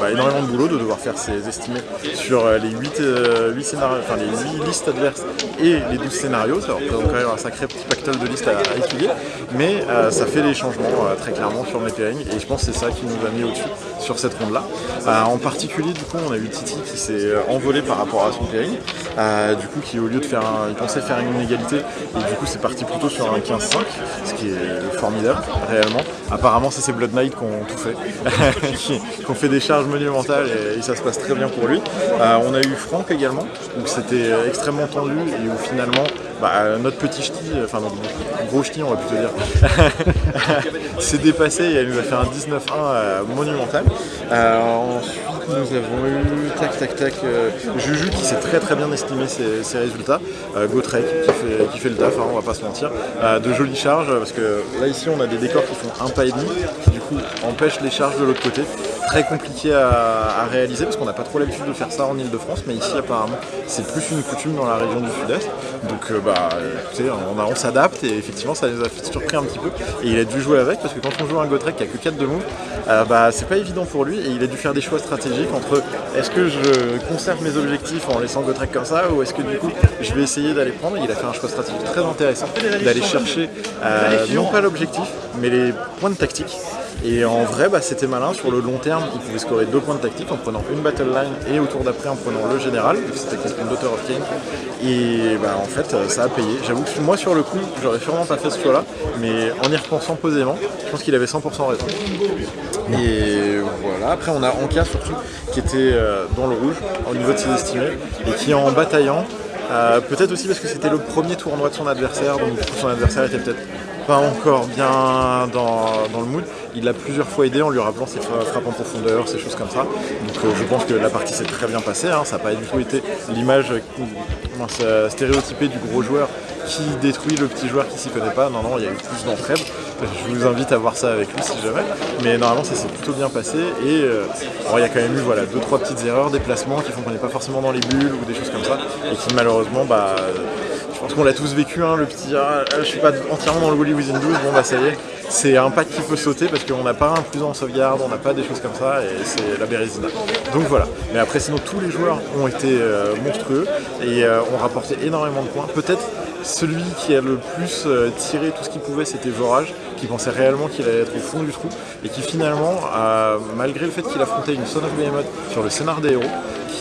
Speaker 11: bah, énormément de boulot de devoir faire ces estimés sur euh, les 8, euh, 8 scénarios, enfin les 8 listes adverses et les 12 scénarios. Ça représente quand même un sacré petit pactole de listes à, à étudier. Mais euh, ça fait des changements très clairement sur mes pairings et je pense que c'est ça qui nous a mis au-dessus sur cette ronde-là. En particulier, du coup, on a eu Titi qui s'est envolé par rapport à son pairing. Du coup, qui au lieu de faire un, il pensait faire une égalité et du coup c'est parti plutôt sur un 15-5, ce qui est formidable réellement. apparemment c'est ces Blood Knight qui ont tout fait, (laughs) qui, ont fait des charges monumentales et, ça se passe très bien pour lui. Euh, on a eu Franck également, où c'était extrêmement tendu et où finalement bah, notre petit ch'ti, enfin notre gros ch'ti on va plutôt dire, (laughs) s'est dépassé et elle nous a fait un 19-1 euh, monumental. Euh, ensuite nous avons eu tac tac tac euh, Juju qui s'est très très bien estimé ses, résultats, euh, Gotrek qui fait, le taf, hein, on va pas se mentir, Euh, de jolies charges parce que là ici on a des décors qui font un pas et demi qui du coup empêchent les charges de l'autre côté. Très compliqué à, à réaliser parce qu'on n'a pas trop l'habitude de faire ça en Ile-de-France, mais ici apparemment c'est plus une coutume dans la région du Sud-Est. Donc euh, bah écoutez, on, a- on s'adapte et effectivement ça les a fait surpris un petit peu. Et il a dû jouer avec parce que quand on joue un Gotrek qui a que 4 de move, euh, bah c'est pas évident pour lui et il a dû faire des choix stratégiques entre est-ce que je conserve mes objectifs en laissant Gotrek comme ça ou est-ce que du coup je vais essayer d'aller prendre? Il a fait un choix stratégique très intéressant d'aller chercher euh, non pas l'objectif mais les points de tactique. Et en vrai, bah, c'était malin. Sur le long terme, il pouvait scorer deux points de tactique en prenant une battle line et au tour d'après en prenant le général, c'était contre une Daughter of King. Et bah, en fait, euh, ça a payé. J'avoue que moi, sur le coup, j'aurais sûrement pas fait ce choix-là, mais en y repensant posément, je pense qu'il avait 100% raison. Et voilà. Après, on a Anka surtout qui était euh, dans le rouge au niveau de ses estimés et qui en bataillant. euh, peut-être aussi parce que c'était le premier tournoi de son adversaire, donc son adversaire était peut-être pas encore bien dans, le mood. Il l'a plusieurs fois aidé en lui rappelant ses fra- frappes en profondeur, ces choses comme ça. Donc euh, je pense que la partie s'est très bien passée. hein. Ça n'a pas du tout été l'image euh, ça- stéréotypée du gros joueur qui détruit le petit joueur qui s'y connaît pas. Non, non, il y a eu plus d'entraide. Je vous invite à voir ça avec lui si jamais. Mais normalement, ça s'est plutôt bien passé. Et euh, il y a quand même eu voilà, deux, trois petites erreurs, des placements qui font qu'on n'est pas forcément dans les bulles ou des choses comme ça. Et qui malheureusement, bah, je pense qu'on l'a tous vécu, hein, le petit ah, je suis pas entièrement dans le Wally Within 12, bon bah ça y est, c'est un pack qui peut sauter parce qu'on n'a pas un plus en sauvegarde, on n'a pas des choses comme ça et c'est la Bérésina. Donc voilà, mais après sinon tous les joueurs ont été euh, monstrueux et euh, ont rapporté énormément de points. Peut-être celui qui a le plus euh, tiré tout ce qu'il pouvait c'était Vorage, qui pensait réellement qu'il allait être au fond du trou et qui finalement, malgré le fait qu'il affrontait une Son of Behemoth sur le scénar des héros,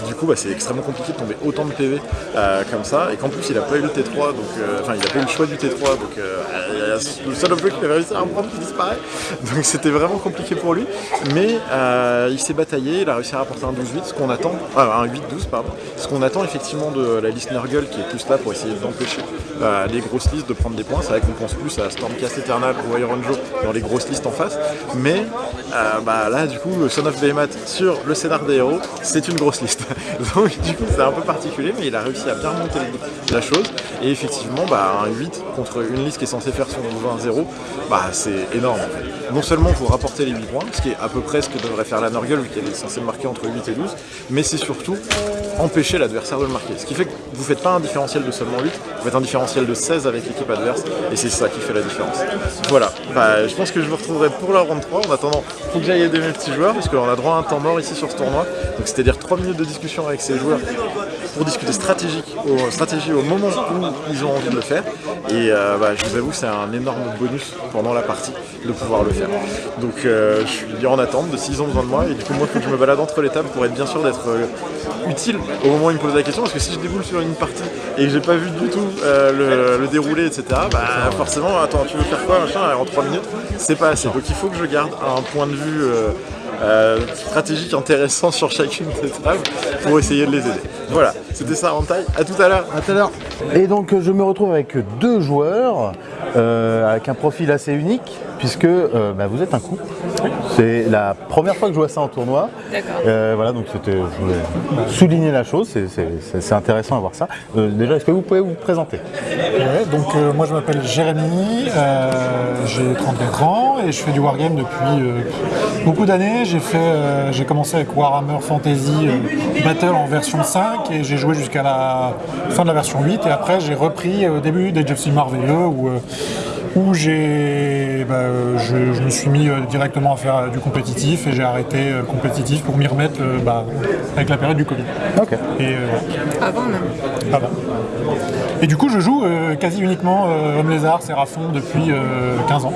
Speaker 11: du coup bah, c'est extrêmement compliqué de tomber autant de PV euh, comme ça. Et qu'en plus il a pas eu le T3 donc euh, enfin il a pas eu le choix du T3 donc euh, le seul objet qu'il avait réussi à prendre qui disparaît. (laughs) Donc c'était vraiment compliqué pour lui. Mais il s'est bataillé il a réussi à rapporter un 12-8 ce qu'on attend un 8-12 pardon. Ce qu'on attend effectivement de la liste Nurgle qui est plus là pour essayer d'empêcher les grosses listes de prendre des points. C'est vrai qu'on pense plus à Stormcast Eternal ou Iron Joe dans les grosses listes en face. Mais bah, là du coup Son of Behemoth sur le scénar des héros c'est une grosse liste (laughs) donc du coup c'est un peu particulier mais il a réussi à bien monter la chose. Et effectivement bah, un 8 contre une liste qui est censée faire son 20-0 bah, c'est énorme non seulement vous rapportez les 8 points ce qui est à peu près ce que devrait faire la Nurgle vu qu'elle est censée marquer entre 8 et 12 mais c'est surtout empêcher l'adversaire de le marquer ce qui fait que vous faites pas un différentiel de seulement 8 vous faites un différentiel de 16 avec l'équipe adverse et c'est ça qui fait la différence voilà bah, je pense que je vous retrouverai pour la round 3 en attendant faut que j'aille aider mes petits joueurs parce qu'on a droit à un temps mort ici sur ce tournoi donc c'est-à-dire 3 minutes de discussion avec ces joueurs pour discuter stratégique, au, stratégie au moment où ils ont envie de le faire. Et euh, bah, je vous avoue, c'est un énorme bonus pendant la partie de pouvoir le faire. Donc euh, je suis en attente de s'ils ont besoin de moi. Et du coup, moi, il que je me balade entre les tables pour être bien sûr d'être euh, utile au moment où ils me posent la question. Parce que si je déboule sur une partie et que j'ai pas vu du tout euh, le, le déroulé, etc., bah forcément, attends, tu veux faire quoi machin, en 3 minutes, c'est pas assez. Donc il faut que je garde un point de vue. euh, euh, stratégique intéressant sur chacune des tables pour essayer de les aider. Voilà, c'était ça en taille. À tout à l'heure.
Speaker 3: À tout à l'heure. Et donc euh, je me retrouve avec deux joueurs euh, avec un profil assez unique puisque euh, bah, vous êtes un couple. C'est la première fois que je vois ça en tournoi.
Speaker 17: D'accord.
Speaker 3: Euh, voilà, donc c'était, je voulais souligner la chose, c'est- intéressant à voir ça. Euh, déjà, est-ce que vous pouvez vous présenter?
Speaker 18: Ouais, donc euh, moi je m'appelle Jérémy, euh, j'ai 34 ans et je fais du wargame depuis euh, beaucoup d'années. J'ai fait, euh, j'ai commencé avec Warhammer Fantasy euh, Battle en version 5 et j'ai joué jusqu'à la fin de la version 8 et après j'ai repris euh, au début des of Merveilleux où, euh, où j'ai, bah, euh, je, je me suis mis euh, directement à faire euh, du compétitif et j'ai arrêté euh, le compétitif pour m'y remettre euh, bah, avec la période du Covid.
Speaker 3: Ok.
Speaker 18: Et, euh,
Speaker 17: Avant même.
Speaker 18: Ah bah. Et du coup, je joue euh, quasi uniquement euh, Homme Lézard, Séraphon depuis euh, 15 ans.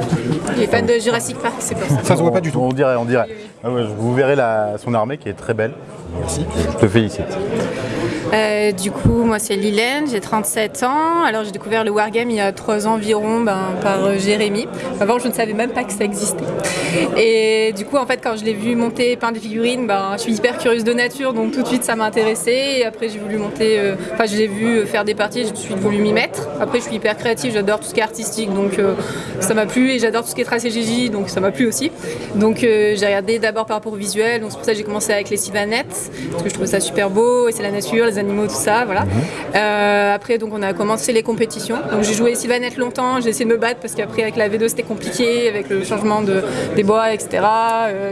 Speaker 17: Il est fan de Jurassic Park, c'est pour ça.
Speaker 18: Ça se voit pas du tout.
Speaker 3: On dirait, on dirait. Ah ouais, vous verrez la, son armée qui est très belle. Merci. Je te félicite.
Speaker 17: Euh, du coup, moi c'est Lilène, j'ai 37 ans. Alors j'ai découvert le Wargame il y a 3 ans environ ben, par euh, Jérémy. Avant, je ne savais même pas que ça existait. Et du coup, en fait, quand je l'ai vu monter peindre des figurines, ben, je suis hyper curieuse de nature, donc tout de suite ça m'a intéressée. Et après, j'ai voulu monter, euh, enfin, je l'ai vu faire des parties, je suis voulu m'y mettre. Après, je suis hyper créative, j'adore tout ce qui est artistique, donc euh, ça m'a plu. Et j'adore tout ce qui est tracé GJ, donc ça m'a plu aussi. Donc euh, j'ai regardé d'abord par rapport au visuel, donc c'est pour ça que j'ai commencé avec les Sylvanettes, parce que je trouvais ça super beau, et c'est la nature, les animaux, tout ça, voilà. Euh, après, donc on a commencé les compétitions. Donc j'ai joué Sylvanette longtemps, j'ai essayé de me battre parce qu'après avec la V2 c'était compliqué, avec le changement de, des bois, etc.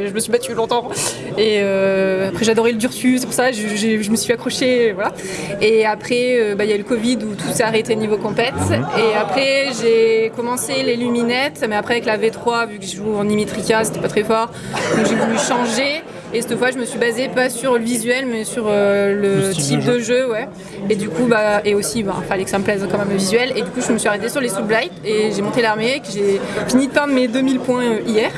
Speaker 17: Je me suis battue longtemps. Et après j'adorais le Durtus, c'est pour ça que je, je me suis accrochée, voilà. Et après, euh, bah, il y a eu le Covid où tout s'est arrêté niveau compète. Et après j'ai commencé les luminettes, mais après avec la V3, vu que je joue en Imitrica, c'était pas très fort, donc j'ai voulu changer. Et cette fois, je me suis basée pas sur le visuel, mais sur euh, le, type
Speaker 18: de
Speaker 17: de jeu, ouais. Et du coup, bah, et aussi, bah, fallait que ça me plaise quand même le visuel. Et du coup, je me suis arrêtée sur les Soulblight et j'ai monté l'armée, que j'ai fini de peindre mes 2000 points euh, hier.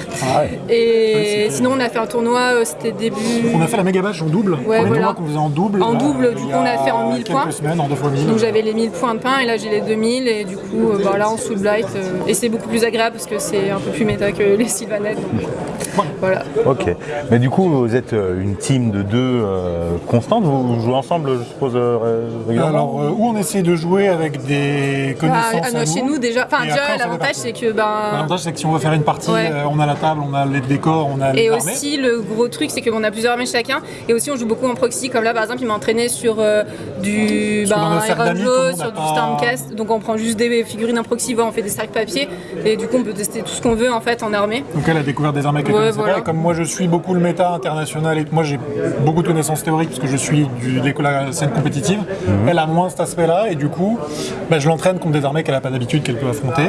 Speaker 17: Et sinon, on a fait un tournoi, euh, c'était début.
Speaker 18: On a fait la méga badge en double.
Speaker 17: Ouais, voilà.
Speaker 18: qu'on faisait en double.
Speaker 17: En
Speaker 18: là,
Speaker 17: double, du
Speaker 18: il
Speaker 17: coup, on a fait en 1000
Speaker 18: quelques
Speaker 17: points.
Speaker 18: semaines, en deux fois 1000.
Speaker 17: Donc j'avais les 1000 points de pain et là j'ai les 2000 et du coup euh, bah, là en Soulblight euh, et c'est beaucoup plus agréable parce que c'est un peu plus méta que les Sylvanettes donc voilà.
Speaker 3: Ok. Mais du coup, vous êtes euh, une team de deux euh, constante. Vous jouez ensemble, je suppose, euh, ré- régulièrement
Speaker 18: Alors, euh, où on essaie de jouer avec des
Speaker 17: Ah,
Speaker 18: connaissances
Speaker 17: ah,
Speaker 18: à
Speaker 17: chez nous déjà, enfin déjà l'avantage c'est que ben
Speaker 18: L'avantage, c'est que si on veut faire une partie,
Speaker 17: Ouais.
Speaker 18: euh, on a la table, on a les décors, on a les
Speaker 17: Et aussi, le gros truc, c'est qu'on a plusieurs armées chacun. Et aussi, on joue beaucoup en proxy. Comme là, par exemple, il m'a entraîné sur euh, du ben, Iron Joe, sur
Speaker 18: a
Speaker 17: du
Speaker 18: pas-
Speaker 17: Stormcast. Donc, on prend juste des figurines en proxy, on fait des sacs papier. Et du coup, on peut tester tout ce qu'on veut en fait en armée.
Speaker 18: Donc elle a découvert des armées qu'elle
Speaker 17: Ouais,
Speaker 18: connaissait
Speaker 17: voilà.
Speaker 18: pas. Et comme moi je suis beaucoup le méta international et moi j'ai beaucoup de connaissances théoriques parce que je suis du, de la scène compétitive,
Speaker 3: Mhm.
Speaker 18: elle a moins cet aspect-là et du coup bah, je l'entraîne contre des armées qu'elle n'a pas d'habitude qu'elle peut affronter.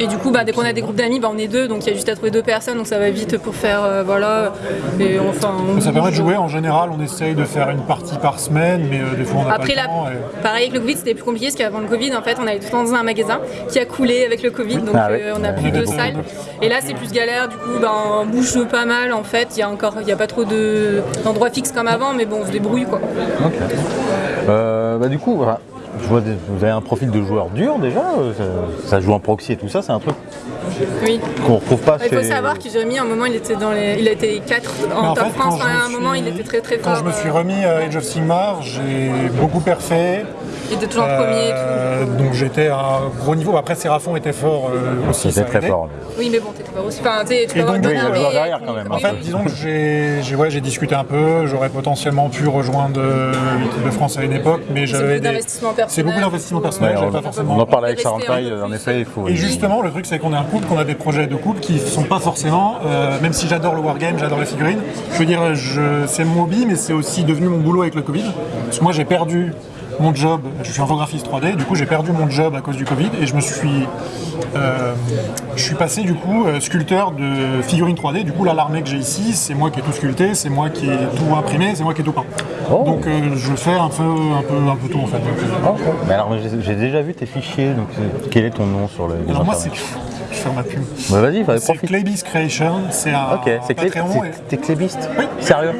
Speaker 17: Et du coup, bah, dès qu'on a des groupes d'amis, bah, on est deux. Donc, il y a juste à trouver deux personnes. Donc, ça va vite pour faire. euh, voilà. Et enfin. on
Speaker 18: Ça permet de jouer en général, on essaye de faire une partie par semaine, mais euh, des fois on n'a pas
Speaker 17: Après,
Speaker 18: le
Speaker 17: la-
Speaker 18: temps. et-
Speaker 17: pareil avec le Covid, c'était plus compliqué parce qu'avant le Covid, en fait, on avait tout le temps dans un magasin qui a coulé avec le Covid, donc
Speaker 18: Ah ouais.
Speaker 17: euh, on n'a
Speaker 18: Ouais.
Speaker 17: plus de
Speaker 18: Beaucoup.
Speaker 17: salle. Et là, c'est plus galère, du coup, ben, on bouge pas mal en fait. Il y a encore, y a pas trop de- d'endroits fixes comme avant, mais bon, on se débrouille quoi.
Speaker 3: Ok. Euh, bah, du coup, voilà. Je vois des- vous avez un profil de joueur dur déjà. euh, Ça, ça joue en proxy et tout ça, c'est un truc
Speaker 17: Oui.
Speaker 3: qu'on retrouve pas
Speaker 17: Il faut savoir que Jérémy, à un moment, il était dans les, il été 4
Speaker 18: Mais
Speaker 17: en
Speaker 18: en
Speaker 17: top
Speaker 18: fait,
Speaker 17: France.
Speaker 18: quand
Speaker 17: à un moment, il était très très
Speaker 18: Quand
Speaker 17: fort.
Speaker 18: je me suis remis à Age of Sigmar, j'ai beaucoup perfait.
Speaker 17: Il était toujours premier et
Speaker 18: Euh, donc j'étais à un gros niveau. Après, Sérafon était fort euh, aussi.
Speaker 3: C'était très fort.
Speaker 17: Oui, mais bon, t'étais pas aussi. Enfin, tu peux
Speaker 18: Et
Speaker 17: avoir
Speaker 18: derrière, quand même. En fait, disons que j'ai j'ai- ouais, j'ai discuté un peu, j'aurais potentiellement pu rejoindre euh, l'équipe de France à une époque, mais
Speaker 17: C'est
Speaker 18: j'avais
Speaker 17: beaucoup
Speaker 18: des. C'est beaucoup d'investissement personnel,
Speaker 3: Ouais, on,
Speaker 18: pas forcément.
Speaker 3: on en parlait avec Sarantaille, en effet, il faut.
Speaker 18: Et justement, le truc, c'est qu'on est un couple, qu'on a des projets de couple qui sont pas forcément, euh, même si j'adore le wargame, j'adore les figurines, je veux dire, je, c'est mon hobby, mais c'est aussi devenu mon boulot avec le Covid. Parce que moi, j'ai perdu mon job, je suis infographiste 3D, du coup, j'ai perdu mon job à cause du Covid et je me suis. euh, je suis passé, du coup, euh, sculpteur de figurines 3D. Du coup, là, l'armée que j'ai ici, c'est moi qui ai tout sculpté, c'est moi qui ai tout imprimé, c'est moi qui ai tout peint. Donc, euh, je fais un peu, un peu, un peu tout en fait. Euh,
Speaker 3: Oh, Mais alors, j'ai déjà vu tes fichiers, donc quel est ton nom sur le.
Speaker 18: Alors moi, c'est je ferme ma pub.
Speaker 3: Bah, vas-y, fallait
Speaker 18: C'est
Speaker 3: profite.
Speaker 18: Claybeast Creation, c'est un
Speaker 3: Ok, c'est.
Speaker 18: Patreon.
Speaker 3: c'est-
Speaker 18: et-
Speaker 3: T'es clébiste Sérieux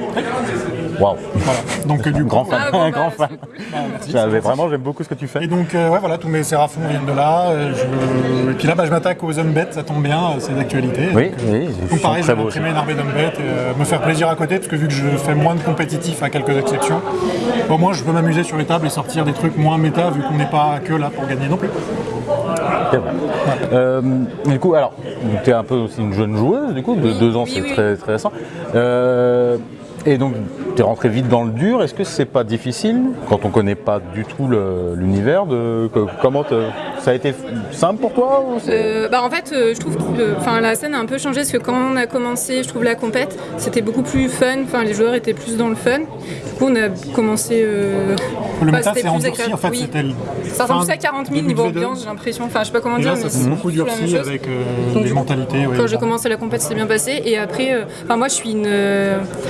Speaker 3: Waouh.
Speaker 18: Voilà. Donc euh, du coup,
Speaker 3: Grand fan,
Speaker 18: Ah, bon,
Speaker 3: un
Speaker 18: bah,
Speaker 3: grand fan. J'avais-
Speaker 18: c'est
Speaker 3: vraiment, j'aime beaucoup ce que tu fais.
Speaker 18: Et donc euh, ouais voilà, tous mes séraphons viennent de là. euh, je- Et puis là, bah, je m'attaque aux Umbet, ça tombe bien, euh, c'est d'actualité.
Speaker 3: Oui,
Speaker 18: donc,
Speaker 3: oui,
Speaker 18: euh, donc pareil, je vais imprimer une armée d'Umbet et euh, me faire plaisir à côté, parce que vu que je fais moins de compétitifs à quelques exceptions, au moins je peux m'amuser sur les tables et sortir des trucs moins méta, vu qu'on n'est pas que là pour gagner non plus.
Speaker 3: C'est vrai. Euh, du coup, alors, tu es un peu aussi une jeune joueuse, du coup, de deux ans,
Speaker 17: oui,
Speaker 3: c'est
Speaker 17: oui.
Speaker 3: très, très récent. Euh, et donc, tu rentré vite dans le dur. Est-ce que c'est pas difficile, quand on connaît pas du tout l'univers, de que- comment te- ça a été simple pour toi ou c'est-
Speaker 17: Euh, bah en fait, euh, je trouve que enfin, la scène a un peu changé parce que quand on a commencé, je trouve la compète, c'était beaucoup plus fun. Enfin, les joueurs étaient plus dans le fun. Du coup, on a commencé. euh,
Speaker 18: Le
Speaker 17: enfin,
Speaker 18: méta
Speaker 17: c'était
Speaker 18: c'est endurci, en fait,
Speaker 17: Oui.
Speaker 18: c'était le.
Speaker 17: Ça ressemble à 40 000
Speaker 18: début
Speaker 17: niveau
Speaker 18: de V2.
Speaker 17: ambiance, j'ai l'impression. Enfin, je sais pas comment
Speaker 18: Et
Speaker 17: dire,
Speaker 18: là,
Speaker 17: mais
Speaker 18: ça
Speaker 17: c'est
Speaker 18: s'est beaucoup durci avec euh,
Speaker 17: Donc,
Speaker 18: les mentalités. ouais,
Speaker 17: Quand j'ai commencé la compète, c'était bien passé. Et après, euh, enfin, moi, je suis une.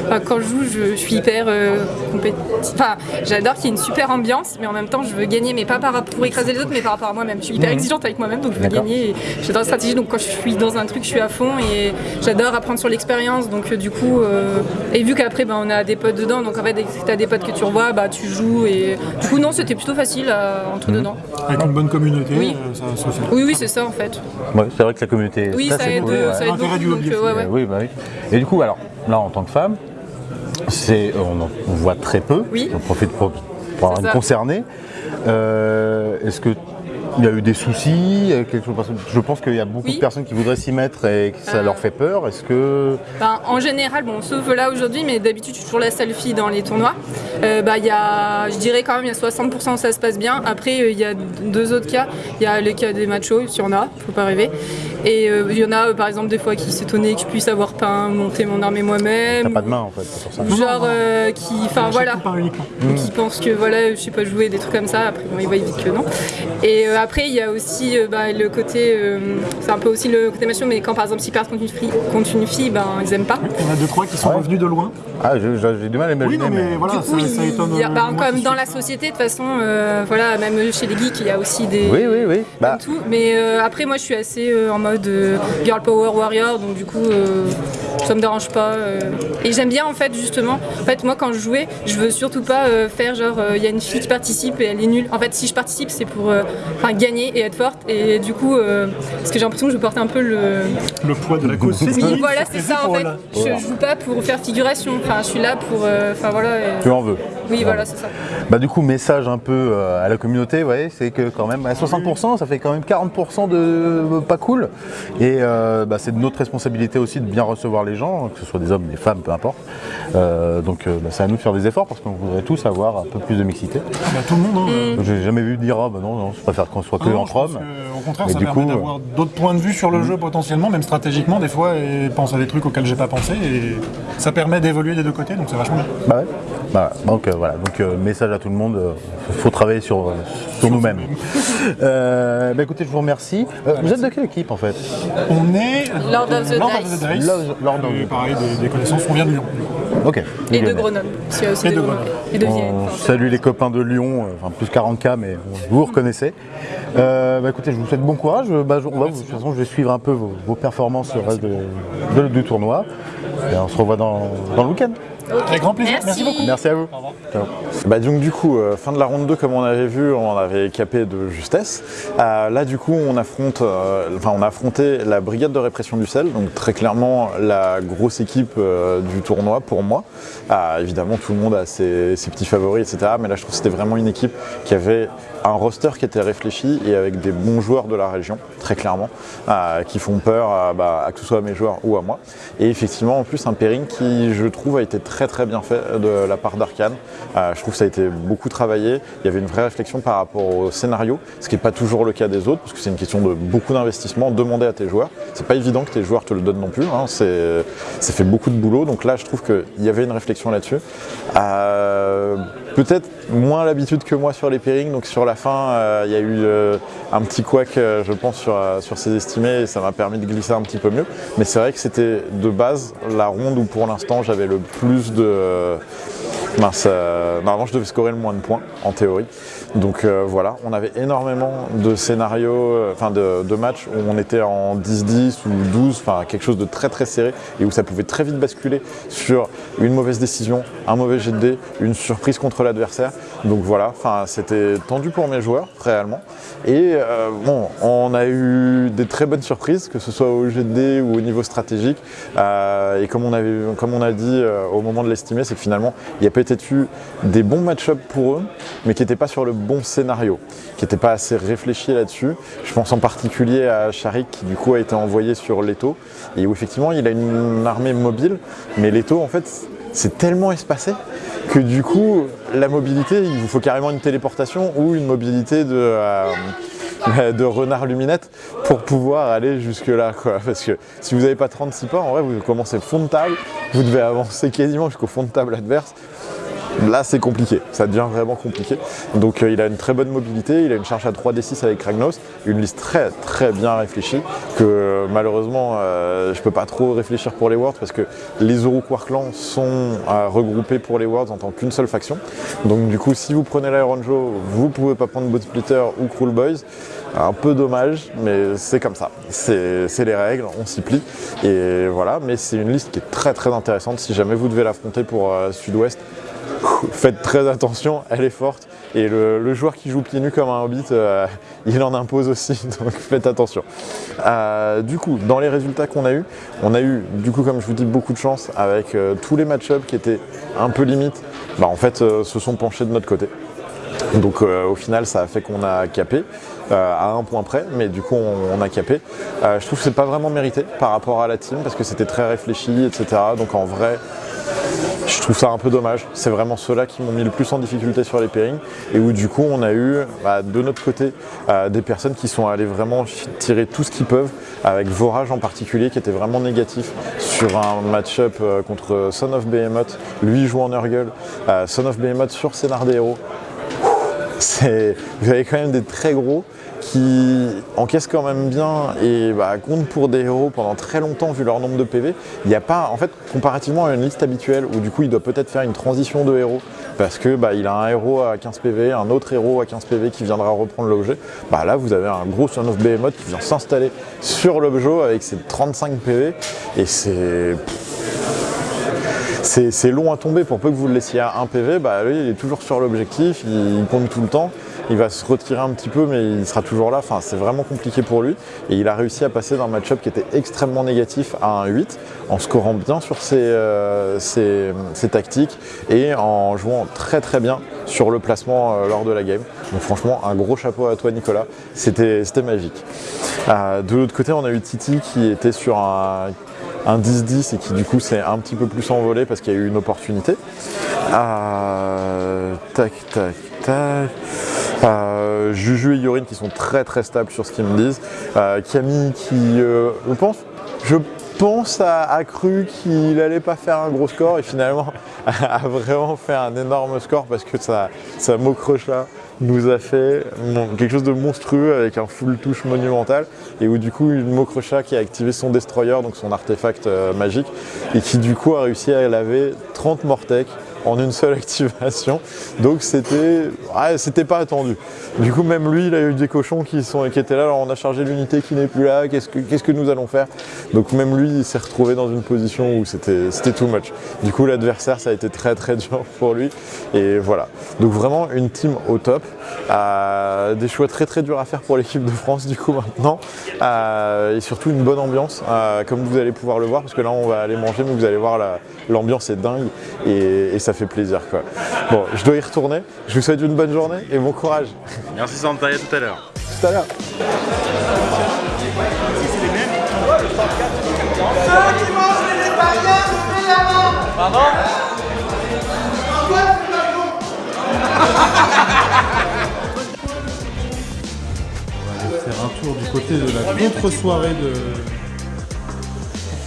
Speaker 17: enfin, quand je joue, je, je suis hyper euh, compétitive. Enfin, j'adore qu'il y ait une super ambiance, mais en même temps, je veux gagner, mais pas par, pour écraser les autres, mais par rapport à moi-même. Je suis hyper
Speaker 3: Mhm.
Speaker 17: exigeante avec moi-même, donc je veux gagner. et J'adore la stratégie, donc quand je suis dans un truc, je suis à fond et j'adore apprendre sur l'expérience. Donc euh, du coup, euh, et vu qu'après, ben, on a des potes dedans, donc en fait, dès que tu as des potes que tu revois, bah, tu joues. Et du coup, non, c'était plutôt facile à entrer
Speaker 3: Mhm.
Speaker 17: dedans.
Speaker 18: Avec une bonne communauté,
Speaker 17: Oui.
Speaker 18: euh, ça.
Speaker 17: Oui, oui, c'est ça en fait.
Speaker 3: Ouais, c'est vrai que la communauté.
Speaker 17: Oui, ça aide,
Speaker 3: cool,
Speaker 17: euh,
Speaker 3: ouais.
Speaker 17: ça aide L'intérêt beaucoup, du hobby donc, euh, ouais, ouais.
Speaker 3: Oui, bah oui. Et du coup, alors, là, en tant que femme, c'est, on, en- on voit très peu.
Speaker 17: Oui.
Speaker 3: On profite pour, pour avoir une concernée. Euh, Est-ce que il y a eu des soucis Je pense qu'il y a beaucoup de personnes qui voudraient s'y mettre et que ça
Speaker 17: Euh.
Speaker 3: leur fait peur. Est-ce que.
Speaker 17: Ben, en général, bon, sauf là aujourd'hui, mais d'habitude, je suis toujours la seule fille dans les tournois. Euh, bah, il y a, je dirais quand même, il y a 60% où ça se passe bien. Après, euh, il y a deux autres cas. Il y a le cas des machos, il y en a, faut pas rêver. Et euh, il y en a, par exemple, des fois qui s'étonnaient que je puisse avoir peint, monter mon armée
Speaker 3: T'as
Speaker 17: moi-même.
Speaker 3: pas de main en fait, pour ça.
Speaker 17: Genre euh, qui, enfin voilà,
Speaker 3: Mm.
Speaker 17: qui pensent que voilà, je sais pas jouer des trucs comme ça. Après, bon, ils voient vite que non. Et euh, après, il y a aussi euh, bah, le côté, euh, c'est un peu aussi le côté macho, mais quand par exemple s'ils partent contre une fille, contre une fille, ben ils aiment pas.
Speaker 18: Il y en a deux, trois qui sont revenus de loin.
Speaker 3: Ah, j'ai du mal à imaginer.
Speaker 18: Oui, non, mais voilà,
Speaker 17: coup,
Speaker 18: ça, ça
Speaker 17: il
Speaker 18: étonne.
Speaker 17: y a- bah,
Speaker 18: euh, moi
Speaker 17: comme
Speaker 18: qui
Speaker 17: dans la société, de toute façon, euh, voilà, même chez les geeks, il y a aussi des.
Speaker 3: Oui, oui, oui. Bah,
Speaker 17: tout. Mais euh, après, moi, je suis assez euh, en mode euh, girl power warrior, donc du coup, euh, ça me dérange pas. euh. Et j'aime bien, en fait, justement. En fait, moi, quand je jouais, je veux surtout pas euh, faire genre, euh, il y a une fille qui participe et elle est nulle. En fait, si je participe, c'est pour euh, enfin, gagner et être forte. Et du coup, euh, parce que j'ai l'impression que je porte un peu le.
Speaker 18: Le poids de la cause.
Speaker 17: Oui, voilà, c'est ça en fait. Je, je joue pas pour faire figuration. Enfin, je suis là pour. euh, Enfin, voilà. et-
Speaker 3: Tu en veux.
Speaker 17: Oui, voilà, c'est ça.
Speaker 3: Bah du coup, message un peu euh, à la communauté, ouais, c'est que quand même, à 60%, ça fait quand même 40% de euh, pas cool. Et euh, bah, c'est de notre responsabilité aussi de bien recevoir les gens, que ce soit des hommes, des femmes, peu importe. Euh, donc euh, bah, c'est à nous de faire des efforts parce qu'on voudrait tous avoir un peu plus de mixité.
Speaker 18: Bah, tout le monde. hein.
Speaker 3: J'ai jamais vu dire, ah bah non, non, je préfère qu'on soit que
Speaker 18: Ah non,
Speaker 3: entre hommes.
Speaker 18: que, Au contraire, ça
Speaker 3: du
Speaker 18: permet
Speaker 3: euh,
Speaker 18: d'avoir d'autres points de vue sur le jeu potentiellement, même stratégiquement des fois, et pense à des trucs auxquels j'ai pas pensé. Et ça permet d'évoluer des deux côtés, donc c'est vachement bien.
Speaker 3: Bah ouais. Bah, donc euh, voilà, donc euh, message à tout le monde, il faut travailler sur, euh, sur nous-mêmes. (laughs) Euh, bah écoutez, je vous remercie. Euh, vous êtes de quelle équipe en fait?
Speaker 18: On est
Speaker 17: Lord of the
Speaker 18: Lord
Speaker 17: Dice.
Speaker 18: of the Dice.
Speaker 3: Lord- Lord of
Speaker 18: Et
Speaker 3: the
Speaker 18: pareil, des, des connaissances, on vient de Lyon.
Speaker 3: Ok.
Speaker 17: Et de. Grenoble. Aussi
Speaker 18: Et de
Speaker 17: Grenoble. Et de Vienne.
Speaker 3: On salue les copains de Lyon, euh, enfin plus 40K, mais vous vous reconnaissez. Euh, bah, écoutez, je vous souhaite bon courage. Bah, je, on va, de toute façon, je vais suivre un peu vos, vos performances sur le reste de- de- du tournoi. Et on se revoit dans, dans le week-end.
Speaker 18: Avec grand plaisir. Merci, beaucoup.
Speaker 3: Merci à vous. Ciao.
Speaker 11: Bah donc du coup, euh, fin de la ronde 2 comme on avait vu, on avait capé de justesse. Euh, là du coup on affronte, euh, enfin on a affronté la brigade de répression du sel, donc très clairement la grosse équipe euh, du tournoi pour moi. Évidemment tout le monde a ses, ses petits favoris, etc. Mais là je trouve que c'était vraiment une équipe qui avait un roster qui était réfléchi et avec des bons joueurs de la région, très clairement, euh, qui font peur à, bah, à que ce soit à mes joueurs ou à moi. Et effectivement en plus un pairing qui je trouve a été très très bien fait de la part d'Arkane. Euh, je trouve que ça a été beaucoup travaillé. Il y avait une vraie réflexion par rapport au scénario, ce qui n'est pas toujours le cas des autres, parce que c'est une question de beaucoup d'investissement demandé à tes joueurs. C'est pas évident que tes joueurs te le donnent non plus. hein. Ça fait beaucoup de boulot. Donc là, je trouve qu'il y avait une réflexion là-dessus. Euh, peut-être moins l'habitude que moi sur les pairings. Donc sur la fin, euh, il y a eu euh, un petit couac, euh, je pense, sur, sur ces estimés et ça m'a permis de glisser un petit peu mieux. Mais c'est vrai que c'était de base la ronde où pour l'instant j'avais le plus de. Mince, normalement je devais scorer le moins de points en théorie. Donc euh, voilà, on avait énormément de scénarios, euh, enfin de, matchs où on était en 10-10 ou 12, enfin quelque chose de très très serré et où ça pouvait très vite basculer sur une mauvaise décision, un mauvais jet de dés, une surprise contre l'adversaire. Donc voilà, c'était tendu pour mes joueurs réellement. Et euh, bon, on a eu des très bonnes surprises, que ce soit au jet de dés ou au niveau stratégique. Et comme on, avait, comme on a dit au moment de l'estimer, c'est que finalement, il y a peut-être eu des bons match-up pour eux, mais qui n'étaient pas sur le bon scénario, qui n'étaient pas assez réfléchis là-dessus. Je pense en particulier à Sharik, qui du coup a été envoyé sur Leto, et où effectivement il a une armée mobile, mais Leto en fait c'est tellement espacé que du coup la mobilité, il vous faut carrément une téléportation ou une mobilité de... euh, de renard luminette pour pouvoir aller jusque là quoi. parce que si vous n'avez pas 36 pas en vrai vous commencez fond de table vous devez avancer quasiment jusqu'au fond de table adverse Là, c'est compliqué, ça devient vraiment compliqué. Donc, euh, il a une très bonne mobilité, il a une charge à 3d6 avec Ragnos, une liste très très bien réfléchie. Que euh, malheureusement, euh, je peux pas trop réfléchir pour les Worlds parce que les Uruk Warclans sont euh, regroupés pour les Worlds en tant qu'une seule faction. Donc, du coup, si vous prenez l'Iron Joe, vous pouvez pas prendre Bot Splitter ou Cruel Boys. Un peu dommage, mais c'est comme ça. C'est les règles, on s'y plie. Et voilà, mais c'est une liste qui est très très intéressante. Si jamais vous devez l'affronter pour Sud-Ouest, faites très attention, elle est forte. Et le, joueur qui joue pieds nus comme un hobbit, euh, il en impose aussi, (laughs) donc faites attention. Euh, du coup, dans les résultats qu'on a eu, on a eu, du coup, comme je vous dis, beaucoup de chance avec euh, tous les match-ups qui étaient un peu limites, bah, en fait, se sont penchés de notre côté. Donc au final, ça a fait qu'on a capé à un point près, mais du coup on, a capé. Je trouve que c'est pas vraiment mérité par rapport à la team parce que c'était très réfléchi, etc. Donc en vrai, je trouve ça un peu dommage. C'est vraiment ceux-là qui m'ont mis le plus en difficulté sur les pairings et où du coup on a eu bah, de notre côté euh, des personnes qui sont allées vraiment tirer tout ce qu'ils peuvent, avec Vorage en particulier qui était vraiment négatif sur un match-up euh, contre Son of Behemoth. Lui joue en Nurgle, euh, Son of Behemoth sur Scénar des vous avez quand même des très gros qui encaissent quand même bien et bah, comptent pour des héros pendant très longtemps vu leur nombre de PV. Il n'y a pas, en fait, comparativement à une liste habituelle où du coup il doit peut-être faire une transition de héros parce que bah, il a un héros à 15 PV, un autre héros à 15 PV qui viendra reprendre l'objet. Bah, là vous avez un gros Son of Behemoth qui vient s'installer sur l'objet avec ses 35 PV et c'est c'est long à tomber pour peu que vous le laissiez à 1 PV, bah lui il est toujours sur l'objectif, il compte tout le temps, il va se retirer un petit peu mais il sera toujours là, enfin c'est vraiment compliqué pour lui et il a réussi à passer d'un match-up qui était extrêmement négatif à un 8 en scorant bien sur ses, euh, ses- tactiques et en jouant très très bien sur le placement euh, lors de la game. Donc franchement un gros chapeau à toi Nicolas, c'était magique. Euh, de l'autre côté on a eu Titi qui était sur un un 10-10 et qui du coup s'est un petit peu plus envolé parce qu'il y a eu une opportunité. Tac, tac, tac. Euh, Juju et Yorin qui sont très très stables sur ce qu'ils me disent. Euh, Camille qui, euh, je pense, je pense a, cru qu'il allait pas faire un gros score et finalement (laughs) a vraiment fait un énorme score parce que sa, sa mocroche là nous a fait quelque chose de monstrueux avec un full touche monumental et où du coup une Mokrocha qui a activé son destroyer, donc son artefact euh, magique, et qui du coup a réussi à laver 30 Mortec en une seule activation. Donc c'était c'était pas attendu. Du coup même lui il a eu des cochons qui, sont, qui étaient là, alors on a chargé l'unité qui n'est plus là, qu'est-ce que, que nous allons faire? Donc même lui il s'est retrouvé dans une position où c'était too much. Du coup l'adversaire ça a été très très dur pour lui et voilà. Donc vraiment une team au top. Euh, des choix très très durs à faire pour l'équipe de France du coup maintenant. Euh, et surtout une bonne ambiance euh, comme vous allez pouvoir le voir parce que là on va aller manger mais vous allez voir la- l'ambiance est dingue et, et ça plaisir quoi. Bon je dois y retourner. Je vous souhaite une bonne journée et bon courage.
Speaker 7: Merci Santa, à tout à l'heure.
Speaker 11: Tout à l'heure.
Speaker 14: Pardon
Speaker 19: On va aller faire un tour du côté de la contre-soirée de...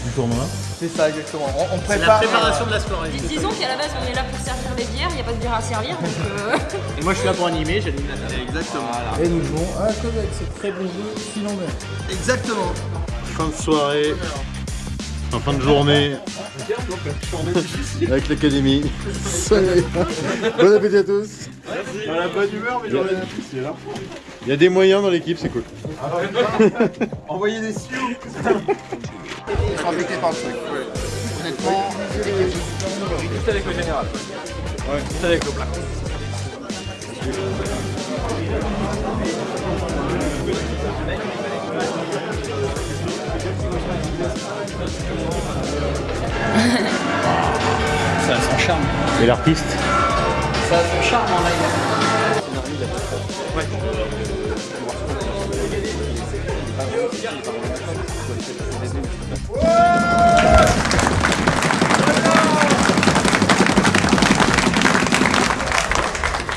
Speaker 19: du tournoi.
Speaker 14: C'est ça, exactement. On, on
Speaker 2: C'est la
Speaker 14: prépare.
Speaker 2: préparation de la soirée.
Speaker 20: Dis- Disons qu'à la base on est là pour servir les bières, il n'y a pas de bière à servir donc euh, (laughs)
Speaker 2: Et moi je suis là pour animer, j'anime la table. Exactement.
Speaker 19: Et nous jouons à la avec ce très bon jeu finlandais.
Speaker 14: Exactement.
Speaker 19: Fin de soirée, en fin de journée, (laughs) avec l'académie. Salut. Bon appétit à tous.
Speaker 21: Dans la bonne humeur, mais j'en ai difficile.
Speaker 19: Il y a des moyens dans l'équipe, c'est cool. (laughs)
Speaker 14: Envoyez des sioux Ils sont affectés par le truc. Honnêtement,
Speaker 6: Tout avec le général. Ouais. Tout avec le plat.
Speaker 2: Ça a son charme.
Speaker 19: Et l'artiste
Speaker 2: Ça a son charme en live.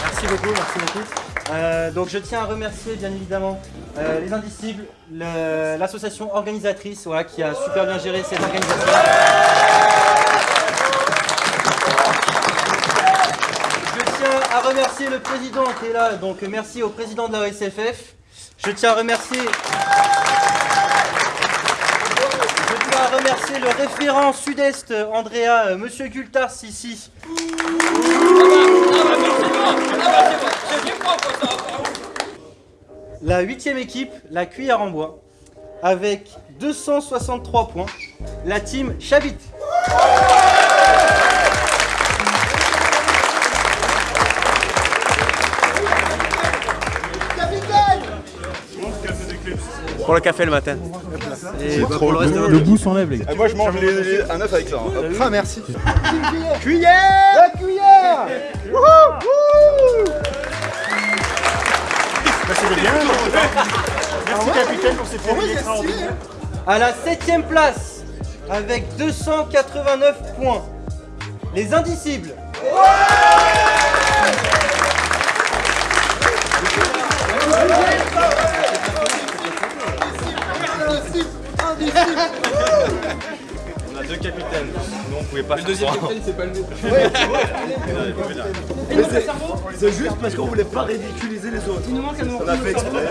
Speaker 8: Merci beaucoup, merci beaucoup. Euh, donc je tiens à remercier bien évidemment euh, les Indicibles, le- l'association organisatrice voilà, qui a super bien géré cette organisation. Je tiens à remercier le président qui est là, donc merci au président de la OSFF. Je tiens à remercier. Je tiens à remercier le référent sud-est Andrea, euh, monsieur Gultars ici. la huitième équipe, la cuillère en bois, avec 263 points, la team Chabit.
Speaker 9: Pour le café le matin. Bah, pour le
Speaker 19: Le goût s'enlève, les gars.
Speaker 1: Ah, moi je mange les- les- un œuf avec ça. hein. Hop.
Speaker 14: Ah, merci.
Speaker 8: Cuillère
Speaker 14: La cuillère Wouhou Wouhou
Speaker 5: Merci capitaine pour ces pairings extraordinaires.
Speaker 8: À la septième place, avec 289 points, les indicibles.
Speaker 10: On a deux capitaines, nous on pouvait pas
Speaker 9: Le deuxième capitaine, c'est pas le.
Speaker 2: Mais c'est- C'est juste parce qu'on voulait pas ridiculiser les autres.
Speaker 20: Il nous manque un
Speaker 2: On a fait exprès.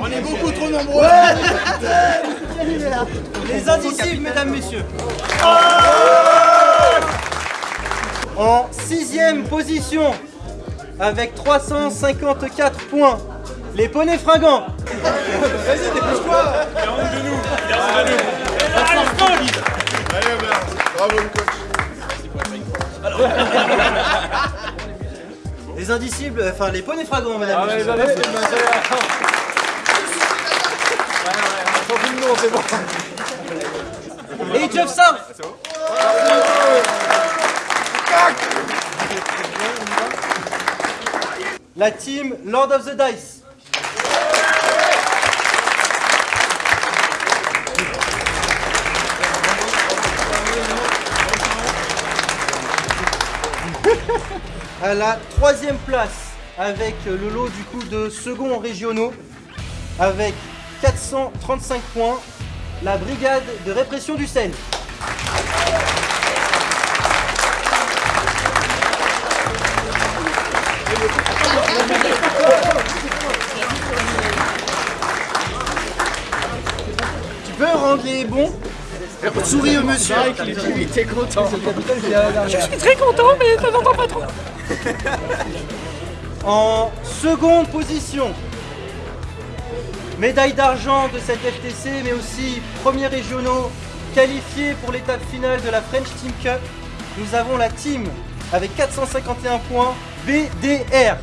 Speaker 14: On est beaucoup trop nombreux.
Speaker 8: Les indicibles, mesdames, messieurs. En sixième position, avec 354 points, les poneys fringants.
Speaker 14: Vas-y, dépêche-toi
Speaker 1: Allez, Robert. Bravo le coach.
Speaker 8: Les indicibles, enfin les poneys fringants, mesdames,
Speaker 9: Ah ouais,
Speaker 8: messieurs.
Speaker 9: les indicibles, bah, c'est bon.
Speaker 8: Age of South. La team Lord of the Dice. À la troisième place, avec le lot du coup de seconds régionaux, avec 435 points, la brigade de répression du sel. Tu peux rendre les bons
Speaker 14: Souris au monsieur Il était content
Speaker 20: Je suis très content, mais ça n'entend pas trop. (laughs)
Speaker 8: En seconde position, médaille d'argent de cette FTC, mais aussi premiers régionaux qualifiés pour l'étape finale de la French Team Cup. Nous avons la team avec 451 points, BDR.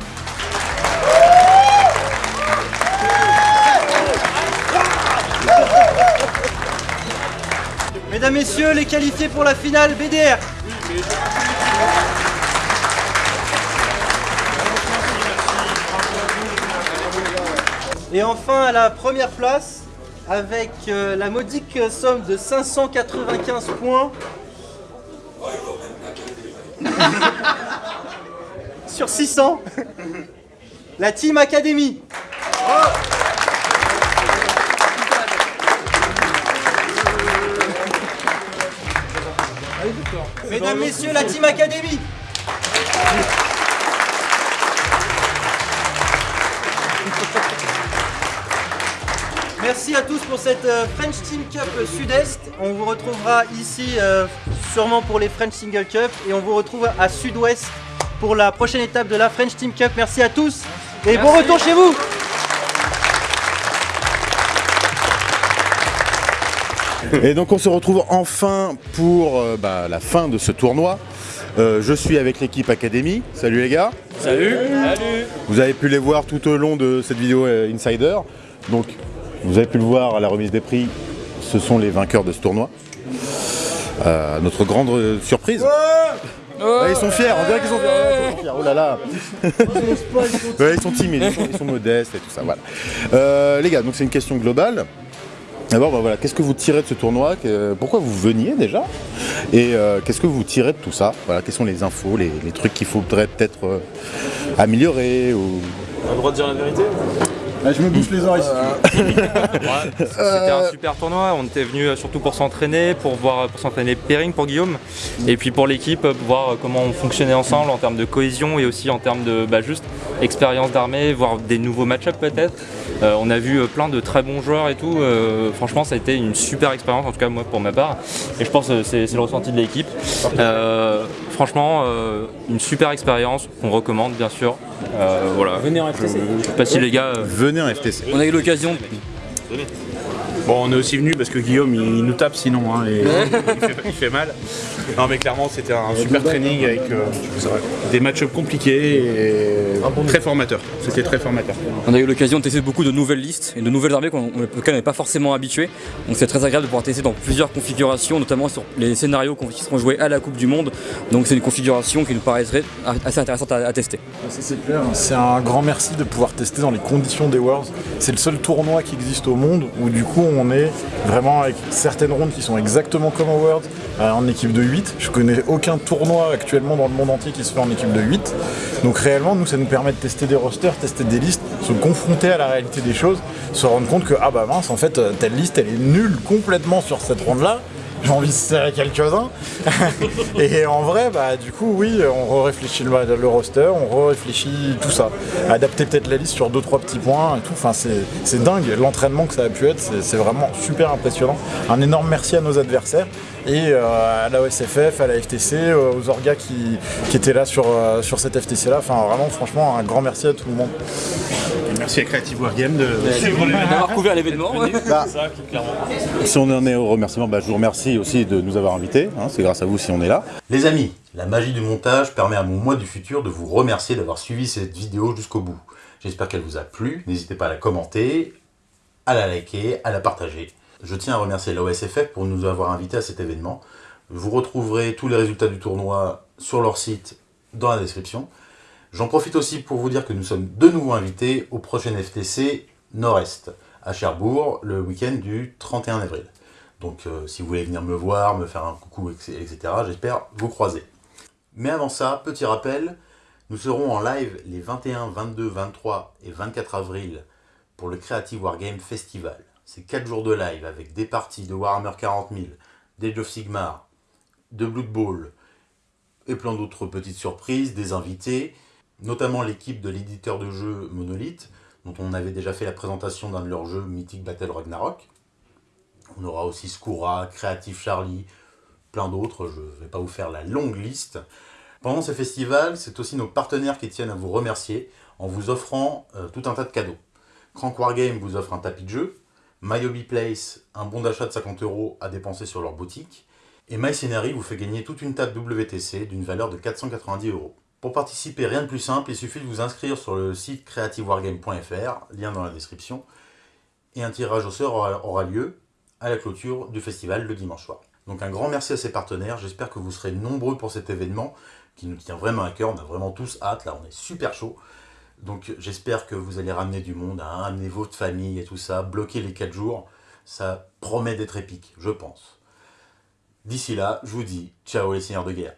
Speaker 8: Mesdames, Messieurs, les qualifiés pour la finale BDR. Et enfin à la première place, avec euh, la modique somme de 595 points. (laughs) Sur 600, la Team Academy. Mesdames, Messieurs, la Team Academy. Merci à tous pour cette euh, French Team Cup Sud-Est. On vous retrouvera ici euh, sûrement pour les French Single Cup et on vous retrouve à Sud-Ouest pour la prochaine étape de la French Team Cup. Merci à tous et bon retour chez vous.
Speaker 3: Et donc on se retrouve enfin pour euh, bah, la fin de ce tournoi. Euh, je suis avec l'équipe Academy. Salut les gars.
Speaker 6: Salut. Salut.
Speaker 3: Vous avez pu les voir tout au long de cette vidéo euh, Insider. Donc vous avez pu le voir à la remise des prix, ce sont les vainqueurs de ce tournoi. Euh, notre grande surprise. Ouais, ils sont fiers, on dirait qu'ils sont fiers. Ouais. Oh là là. (laughs) Ouais, ils sont timides, ils sont, ils sont modestes et tout ça. Voilà. Euh, les gars, donc c'est une question globale. D'abord, bah voilà, qu'est-ce que vous tirez de ce tournoi Pourquoi vous veniez déjà Et euh, qu'est-ce que vous tirez de tout ça Voilà, quelles sont les infos, les, trucs qu'il faudrait peut-être euh, améliorer ou...
Speaker 10: Le droit de dire la vérité
Speaker 11: je me bouche les oreilles. (laughs)
Speaker 10: C'était un super tournoi, on était venu surtout pour s'entraîner, pour voir pour s'entraîner pairing pour Guillaume, et puis pour l'équipe, pour voir comment on fonctionnait ensemble en termes de cohésion et aussi en termes de bah, juste expérience d'armée, voir des nouveaux match-ups peut-être. Euh, on a vu euh, plein de très bons joueurs et tout, Euh, franchement ça a été une super expérience, en tout cas moi pour ma part, et je pense que c'est c'est le ressenti de l'équipe. Euh, franchement, euh, une super expérience qu'on recommande bien sûr. Euh, voilà.
Speaker 6: Venez en FTC.
Speaker 10: Je sais pas si les gars. euh,
Speaker 22: Venez en FTC.
Speaker 6: On a eu l'occasion
Speaker 7: Bon, on est aussi venu parce que Guillaume il, il nous tape sinon, hein, et il, fait, il fait mal. Non, mais clairement, c'était un super training avec euh, des match-ups compliqués et très formateur. C'était très formateur.
Speaker 6: On a eu l'occasion de tester beaucoup de nouvelles listes et de nouvelles armées qu'on- auxquelles on n'est pas forcément habitué. Donc c'est très agréable de pouvoir tester dans plusieurs configurations, notamment sur les scénarios qu'on- qui seront joués à la Coupe du Monde. Donc c'est une configuration qui nous paraîtrait assez intéressante à, à tester.
Speaker 11: C'est clair. C'est un grand merci de pouvoir tester dans les conditions des Worlds. C'est le seul tournoi qui existe au monde où du coup on est vraiment avec certaines rondes qui sont exactement comme au Worlds euh, en équipe de 8. Je connais aucun tournoi actuellement dans le monde entier qui se fait en équipe de 8. Donc réellement nous ça nous permet de tester des rosters, tester des listes, se confronter à la réalité des choses, se rendre compte que ah bah mince en fait euh, telle liste elle est nulle complètement sur cette ronde là. J'ai envie de serrer quelques-uns. (laughs) et en vrai, bah, du coup, oui, on réfléchit le, roster, on réfléchit tout ça. Adapter peut-être la liste sur 2-3 petits points et tout. Enfin, c'est dingue. L'entraînement que ça a pu être, c'est vraiment super impressionnant. Un énorme merci à nos adversaires et euh, à la OSFF, à la FTC, euh, aux orgas qui, qui étaient là sur, euh, sur cette FTC là. Enfin, vraiment, franchement, un grand merci à tout le monde.
Speaker 7: Merci à Creative Wargame de
Speaker 6: D'avoir couvert l'événement.
Speaker 11: Bah,
Speaker 22: Si on en est au remerciement, bah, je vous remercie aussi de nous avoir invités. hein, c'est grâce à vous si on est là.
Speaker 3: Les amis, la magie du montage permet à mon moi du futur de vous remercier d'avoir suivi cette vidéo jusqu'au bout. J'espère qu'elle vous a plu. N'hésitez pas à la commenter, à la liker, à la partager. Je tiens à remercier la OSFF pour nous avoir invités à cet événement. Vous retrouverez tous les résultats du tournoi sur leur site dans la description. J'en profite aussi pour vous dire que nous sommes de nouveau invités au prochain FTC Nord-Est à Cherbourg le week-end du 31 avril. Donc euh, si vous voulez venir me voir, me faire un coucou, etc., j'espère vous croiser. Mais avant ça, petit rappel, nous serons en live les 21, 22, 23 et 24 avril pour le Creative Wargame Festival. C'est 4 jours de live avec des parties de Warhammer 40 000, d'Age of Sigmar, de Blood Bowl et plein d'autres petites surprises, des invités, notamment l'équipe de l'éditeur de jeux Monolith, dont on avait déjà fait la présentation d'un de leurs jeux Mythic Battle Ragnarok. On aura aussi Skura, Creative Charlie, plein d'autres, je ne vais pas vous faire la longue liste. Pendant ce festival, c'est aussi nos partenaires qui tiennent à vous remercier en vous offrant euh, tout un tas de cadeaux. Crank Wargame vous offre un tapis de jeu, MyHobby Place, un bon d'achat de 50 euros à dépenser sur leur boutique, et MyScenery vous fait gagner toute une table WTC d'une valeur de 490 euros. Pour participer, rien de plus simple, il suffit de vous inscrire sur le site creativewargame.fr, lien dans la description, et un tirage au sort aura, lieu à la clôture du festival le dimanche soir. Donc un grand merci à ces partenaires, j'espère que vous serez nombreux pour cet événement qui nous tient vraiment à cœur, on a vraiment tous hâte, là on est super chaud. Donc j'espère que vous allez ramener du monde, hein, amener votre famille et tout ça, bloquer les 4 jours, ça promet d'être épique, je pense. D'ici là, je vous dis ciao les seigneurs de guerre.